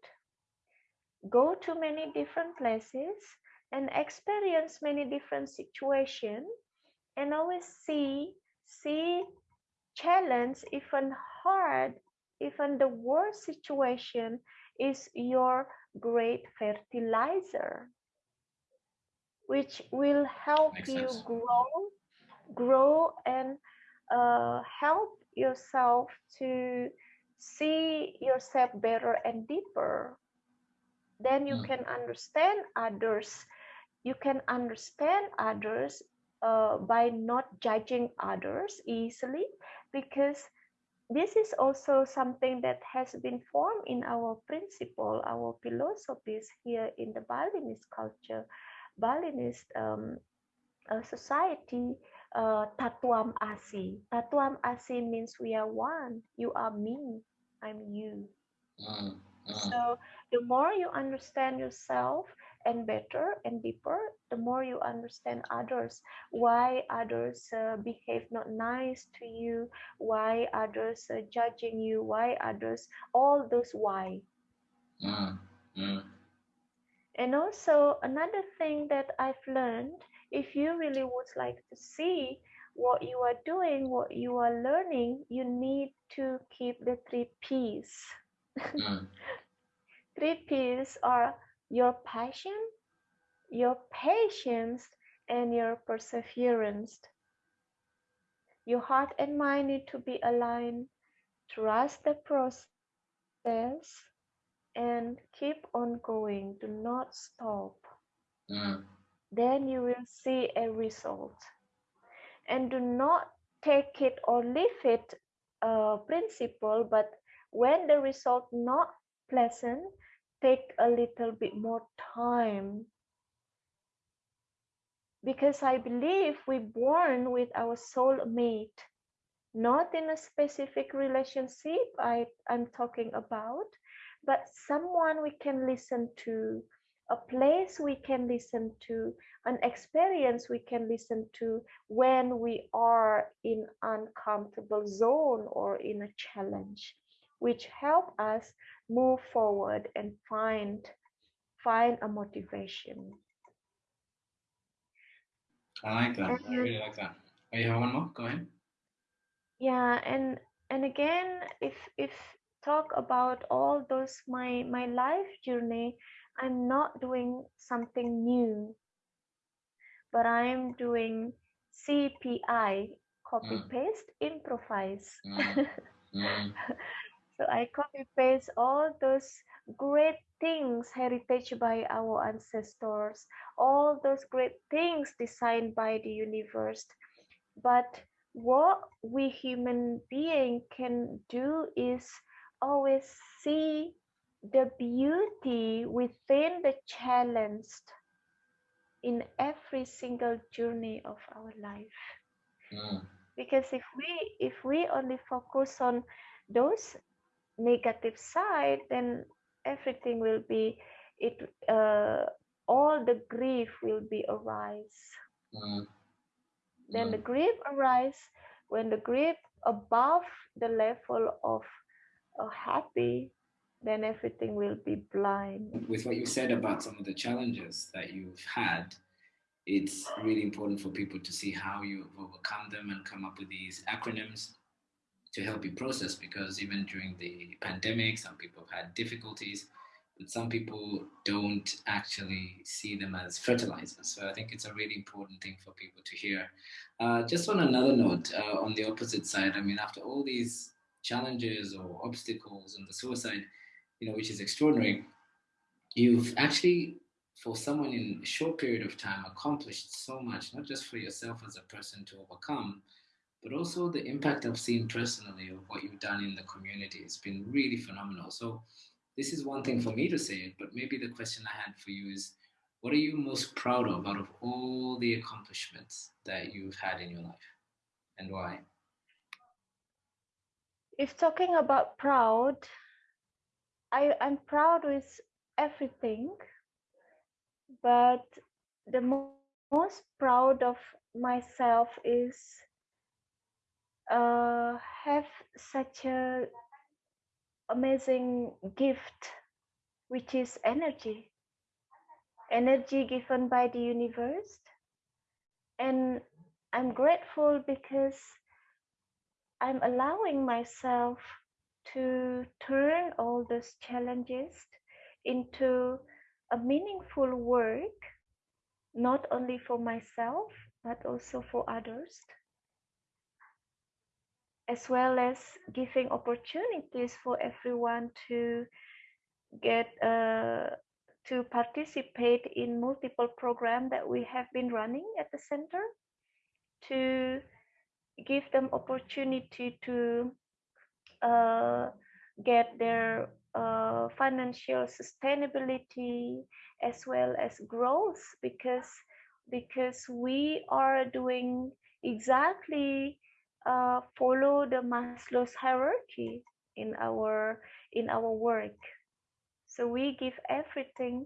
go to many different places, and experience many different situations, and always see see challenge even hard, even the worst situation is your great fertilizer, which will help Makes you sense. grow grow and uh, help yourself to see yourself better and deeper then you Mm. can understand others you can understand others uh, by not judging others easily because this is also something that has been formed in our principle our philosophies here in the balinese culture balinese um, uh, society uh, tat twam asi. Tat twam asi means we are one. You are me. I'm you. Mm. Mm. So the more you understand yourself and better and deeper, the more you understand others. Why others uh, behave not nice to you? Why others uh, judging you? Why others? All those why. Mm. And also another thing that I've learned, if you really would like to see what you are doing, what you are learning, you need to keep the three P's. Mm. (laughs) Three P's are your passion, your patience, and your perseverance. Your heart and mind need to be aligned. Trust the process and keep on going. Do not stop. Mm. Then you will see a result. And do not take it or leave it principle, but when the result not pleasant, take a little bit more time. Because I believe we born with our soul mate, not in a specific relationship I, I'm talking about, but someone we can listen to, a place we can listen to, an experience we can listen to when we are in uncomfortable zone or in a challenge, which help us move forward and find find a motivation. I like that. I really like that. Oh, you have one more? Go ahead. yeah and and again if if talk about all those my my life journey i'm not doing something new but i'm doing cpi copy Mm. paste improvise Mm. (laughs) Mm. so i copy paste all those great things heritage by our ancestors all those great things designed by the universe but what we human being can do is always see the beauty within the challenge in every single journey of our life Mm. because if we if we only focus on those negative side then everything will be it uh, all the grief will be arise mm. then mm. the grief arise when the grief above the level of uh, happy then everything will be blind with what you said about some of the challenges that you've had it's really important for people to see how you've overcome them and come up with these acronyms to help you process because even during the pandemic, some people have had difficulties, but some people don't actually see them as fertilizers. So I think it's a really important thing for people to hear. Uh, just on another note, uh, on the opposite side, I mean, after all these challenges or obstacles and the suicide, you know, which is extraordinary, you've actually, for someone in a short period of time, accomplished so much, not just for yourself as a person to overcome, but also the impact I've seen personally of what you've done in the community. It's been really phenomenal. So this is one thing for me to say, but maybe the question I had for you is, what are you most proud of out of all the accomplishments that you've had in your life and why? If talking about proud, I, I'm proud with everything, but the mo most proud of myself is uh, have such a amazing gift, which is energy. Energy given by the universe. And I'm grateful because I'm allowing myself to turn all those challenges into a meaningful work, not only for myself, but also for others as well as giving opportunities for everyone to get uh, to participate in multiple programs that we have been running at the center to give them opportunity to uh, get their uh, financial sustainability as well as growth because because we are doing exactly uh, follow the Maslow's hierarchy in our in our work. So we give everything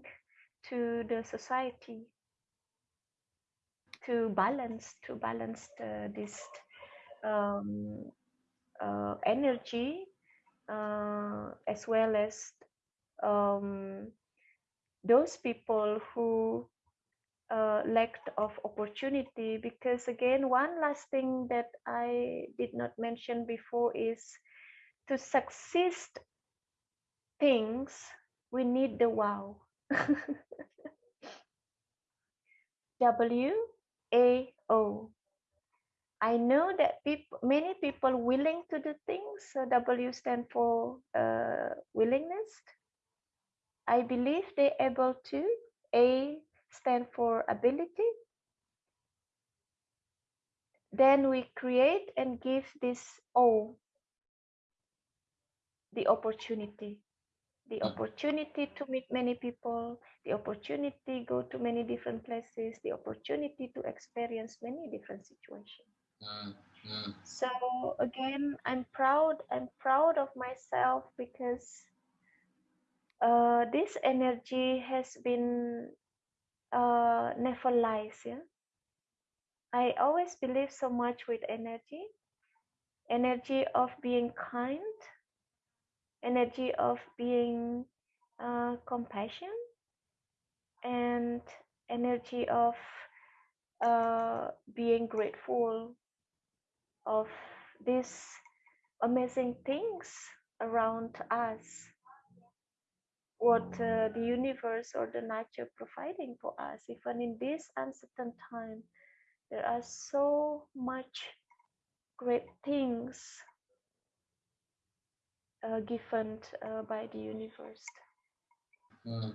to the society to balance to balance the, this um, uh, energy uh, as well as um, those people who uh, lack of opportunity. Because again one last thing that i did not mention before is to succeed things we need the wow. (laughs) W a o i know that people many people willing to do things so w stand for uh, willingness i believe they're able to a stand for ability. Then we create and give this O, the opportunity. The mm. opportunity to meet many people, the opportunity go to many different places, the opportunity to experience many different situations. Mm, mm. So again, I'm proud. I'm proud of myself because uh, this energy has been uh, never lies. Yeah, I always believe so much with energy, energy of being kind, energy of being uh, compassion, and energy of uh, being grateful of these amazing things around us. What uh, the universe or the nature providing for us even in this uncertain time there are so much great things uh, given uh, by the universe. Mm.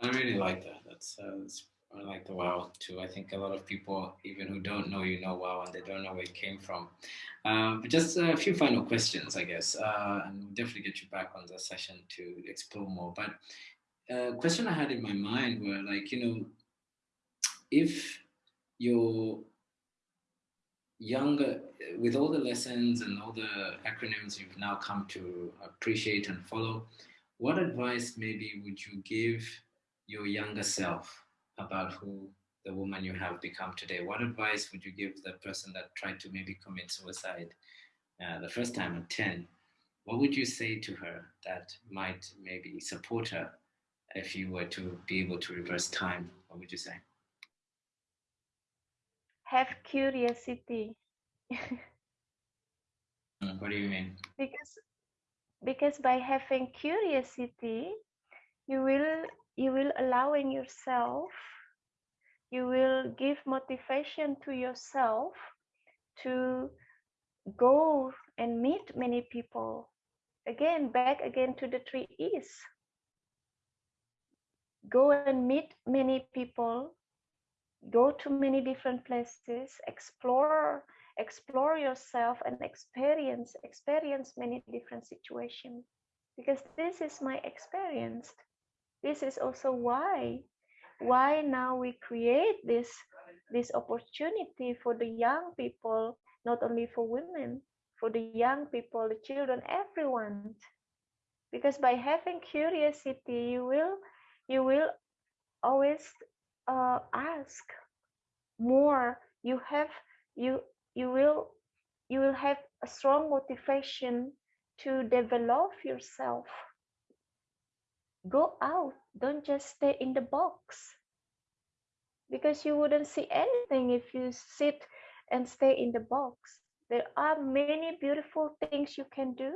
i really like that. That's, uh, that's I like the wow too. I think a lot of people, even who don't know you know wow and they don't know where it came from. Um, but just a few final questions, I guess, uh, and we'll definitely get you back on the session to explore more. But a uh, question I had in my mind were like, you know, if you're younger, with all the lessons and all the acronyms you've now come to appreciate and follow, what advice maybe would you give your younger self about who the woman you have become today? What advice would you give the person that tried to maybe commit suicide uh, the first time at 10? What would you say to her that might maybe support her if you were to be able to reverse time? What would you say? Have curiosity. (laughs) Mm, what do you mean? Because because by having curiosity, you will you will allowing yourself you will give motivation to yourself to go and meet many people. Again back again to the three e's. Go and meet many people go to many different places explore explore yourself and experience experience many different situations. Because this is my experience this is also why why now we create this this opportunity for the young people not only for women for the young people the children everyone. Because by having curiosity you will you will always uh, ask more. You have you you will you will have a strong motivation to develop yourself go out. Don't just stay in the box. Because you wouldn't see anything if you sit and stay in the box. There are many beautiful things you can do.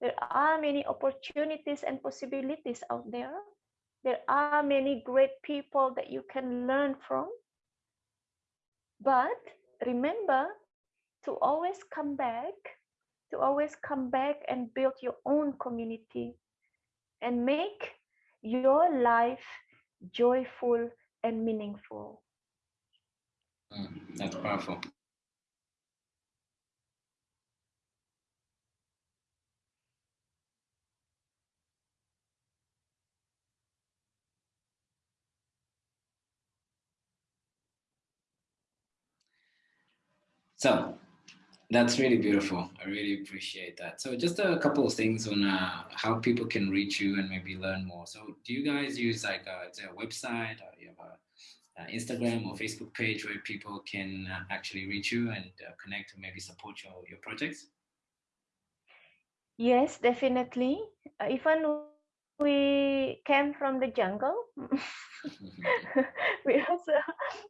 There are many opportunities and possibilities out there. There are many great people that you can learn from. But remember to always come back to always come back and build your own community and make your life joyful and meaningful. Mm, that's powerful. So that's really beautiful. I really appreciate that. So just a couple of things on uh, how people can reach you and maybe learn more. So do you guys use like a, a website or you have a, a, Instagram or Facebook page where people can uh, actually reach you and uh, connect and maybe support your, your projects? Yes, definitely. Uh, even we came from the jungle. (laughs) We also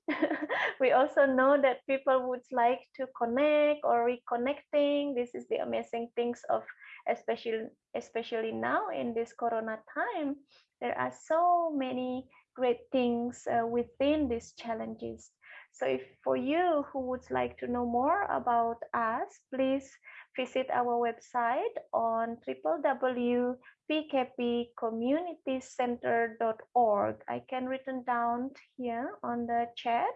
(laughs) we also know that people would like to connect or reconnecting. This is the amazing things of especially especially now in this corona time. There are so many great things uh, within these challenges. So if for you who would like to know more about us please visit our website on www.pkpcommunitycenter.org. I can written down here on the chat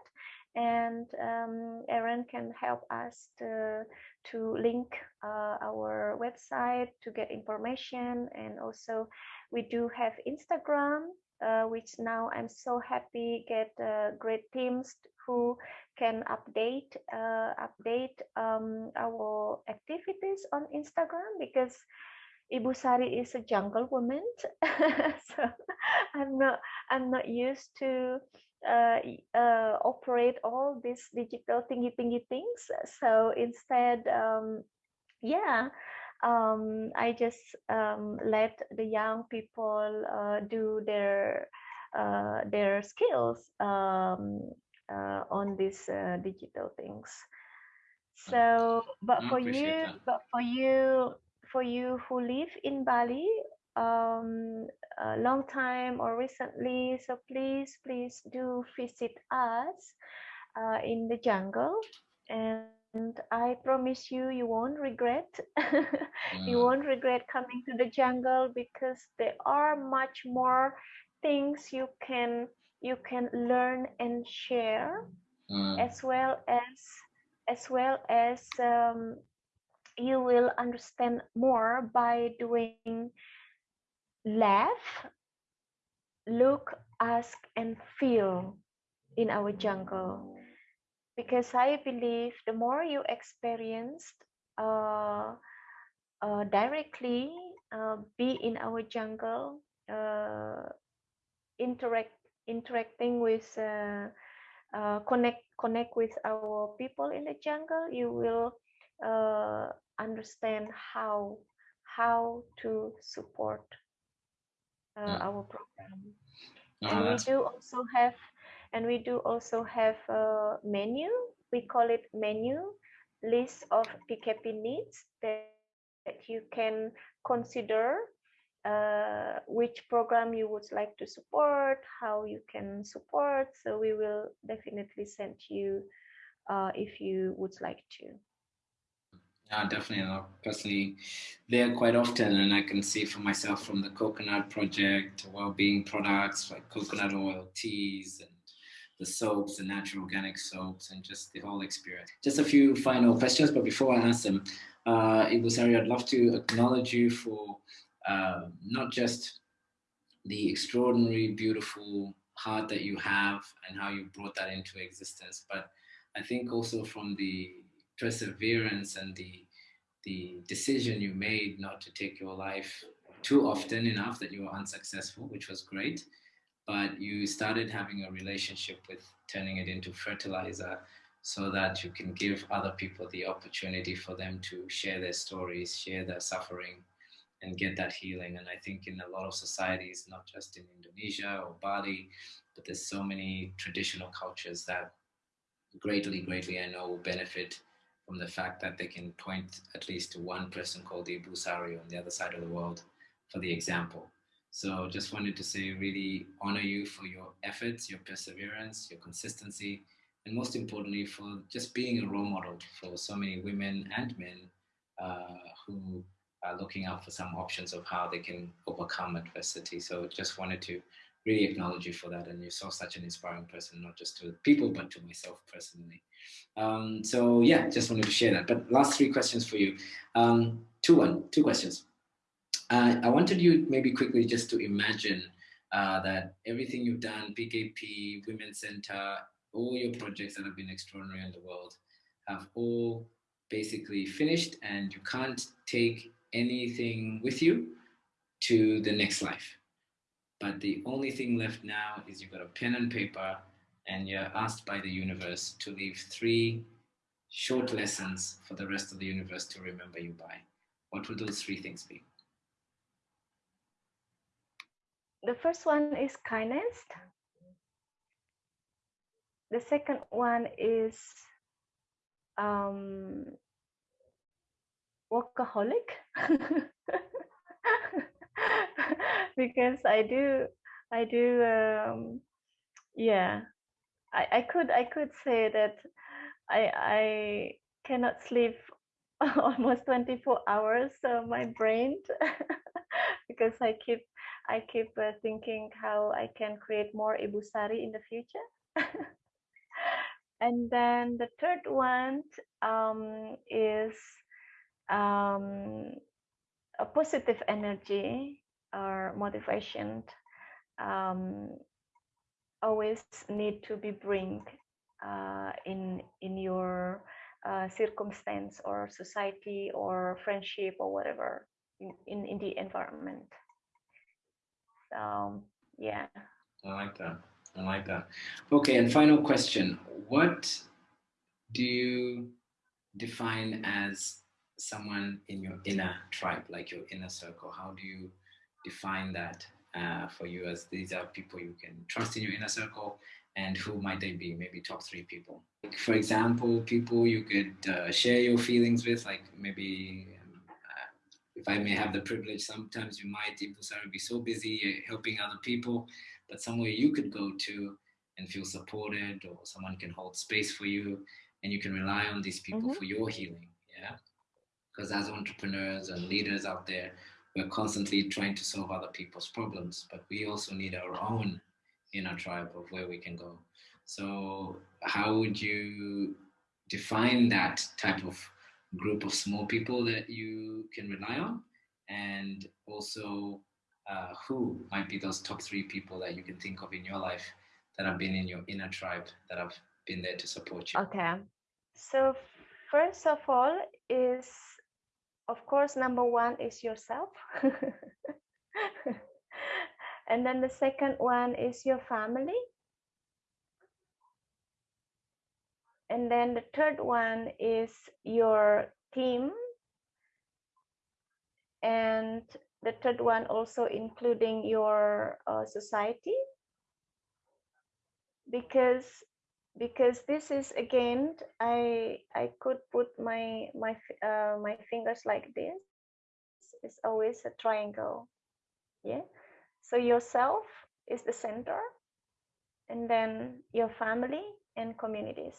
and um, Aaron can help us to, to link uh, our website to get information and also we do have Instagram uh, which now I'm so happy get uh, great teams who can update uh, update um, our activities on Instagram because Ibu Sari is a jungle woman, (laughs) so I'm not I'm not used to uh, uh, operate all these digital thingy thingy things. So instead, um, yeah, um, I just um, let the young people uh, do their uh, their skills um, uh, on these uh, digital things. So, but for you, that. but for you, for you who live in Bali, um, a long time or recently, so please, please do visit us uh, in the jungle and I promise you, you won't regret. (laughs) you won't regret coming to the jungle because there are much more things you can you can learn and share, mm. as well as as well as um, you will understand more by doing laugh, look, ask, and feel in our jungle. Because I believe the more you experienced uh, uh, directly uh, be in our jungle, uh, interact interacting with uh, uh, connect connect with our people in the jungle, you will understand how how to support uh, our program. Oh, and we do also have and we do also have a menu. We call it menu list of PKP needs that, that you can consider uh, which program you would like to support, how you can support. So we will definitely send you uh, if you would like to. Yeah, definitely. And personally, there quite often, and I can see for myself from the coconut project, well-being products like coconut oil, teas, and the soaps, the natural organic soaps, and just the whole experience. Just a few final questions, but before I ask them, uh, Ibusari, I'd love to acknowledge you for uh, not just the extraordinary, beautiful heart that you have and how you brought that into existence, but I think also from the perseverance and the the decision you made not to take your life too often enough that you were unsuccessful, which was great, but you started having a relationship with turning it into fertilizer so that you can give other people the opportunity for them to share their stories, share their suffering, and get that healing. And I think in a lot of societies, not just in Indonesia or Bali, but there's so many traditional cultures that greatly, greatly, I know will benefit from the fact that they can point at least to one person called Ibu Sari on the other side of the world for the example. So just wanted to say really honor you for your efforts, your perseverance, your consistency, and most importantly for just being a role model for so many women and men uh, who are looking out for some options of how they can overcome adversity. So just wanted to really acknowledge you for that. And you're so such an inspiring person, not just to people, but to myself personally. Um, so yeah, just wanted to share that. But last three questions for you. Um, two one, two questions. Uh, I wanted you maybe quickly just to imagine uh, that everything you've done, PKP, Women's Center, all your projects that have been extraordinary in the world have all basically finished and you can't take anything with you to the next life. But the only thing left now is you've got a pen and paper and you're asked by the universe to leave three short lessons for the rest of the universe to remember you by. What would those three things be? The first one is kindness. The second one is um, workaholic (laughs) (laughs) because I do I do um, yeah. I, I could I could say that I I cannot sleep (laughs) almost 24 hours uh, my brain (laughs) because I keep I keep uh, thinking how I can create more ibusari in the future. And then the third one um, is um, a positive energy or motivation um, always need to be bring uh, in in your uh, circumstance or society or friendship or whatever in, in, in the environment. So yeah. I like that. I like that. Okay, and final question. What do you define as someone in your inner tribe, like your inner circle? How do you define that uh, for you as these are people you can trust in your inner circle? And who might they be? Maybe top three people. Like, for example, people you could uh, share your feelings with, like maybe um, uh, if I may have the privilege, sometimes you might, Ibusari, be so busy helping other people, but somewhere you could go to and feel supported, or someone can hold space for you, and you can rely on these people Mhm. for your healing. Because as entrepreneurs and leaders out there, we're constantly trying to solve other people's problems, but we also need our own inner tribe of where we can go. So, how would you define that type of group of small people that you can rely on? And also, uh, who might be those top three people that you can think of in your life that have been in your inner tribe that have been there to support you? Okay. So first of all is of course, number one is yourself. (laughs) and then the second one is your family. And then the third one is your team. And the third one also including your uh, society. Because because this is again i i could put my my uh, my fingers like this. It's always a triangle yeah? So yourself is the center and then your family and communities.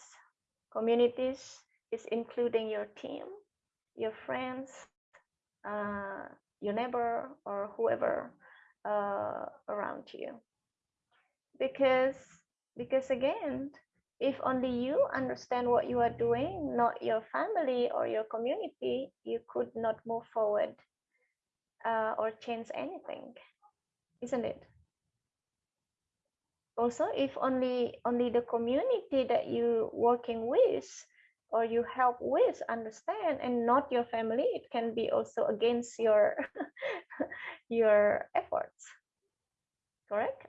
Communities is including your team your friends uh, your neighbor or whoever uh, around you. Because because again if only you understand what you are doing, not your family or your community, you could not move forward uh, or change anything, isn't it? Also, if only only the community that you working with or you help with understand and not your family, it can be also against your (laughs) your efforts. Correct?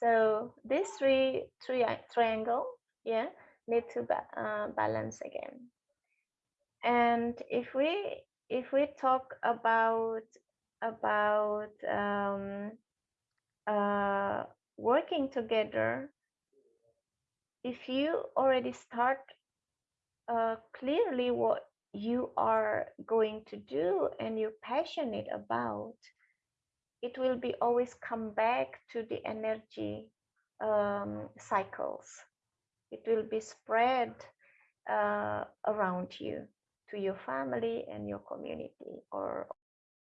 So these three, three triangle, yeah, need to ba uh, balance again. And if we if we talk about about um, uh, working together, if you already start uh, clearly what you are going to do and you're passionate about, it will be always come back to the energy um, cycles. It will be spread uh, around you to your family and your community or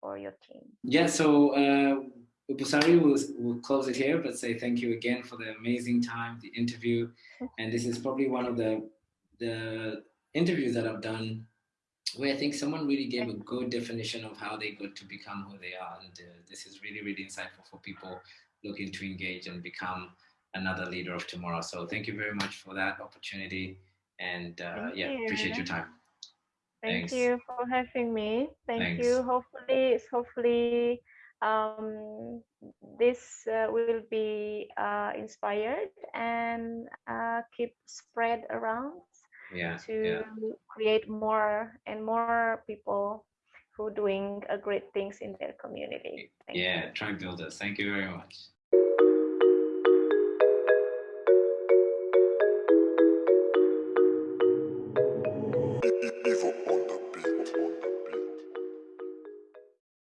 or your team. Yeah, so uh, Ibusari will, will close it here, but say thank you again for the amazing time, the interview. (laughs) And this is probably one of the, the interviews that I've done where I think someone really gave a good definition of how they got to become who they are. And uh, this is really, really insightful for people looking to engage and become another leader of tomorrow. So thank you very much for that opportunity. And uh, yeah, you. appreciate your time. Thank Thanks. you for having me. Thank Thanks. you. Hopefully, hopefully um, this uh, will be uh, inspired and uh, keep spread around yeah, to yeah. create more and more people who doing a great things in their community. Thank yeah, you. tribe builders. Thank you very much.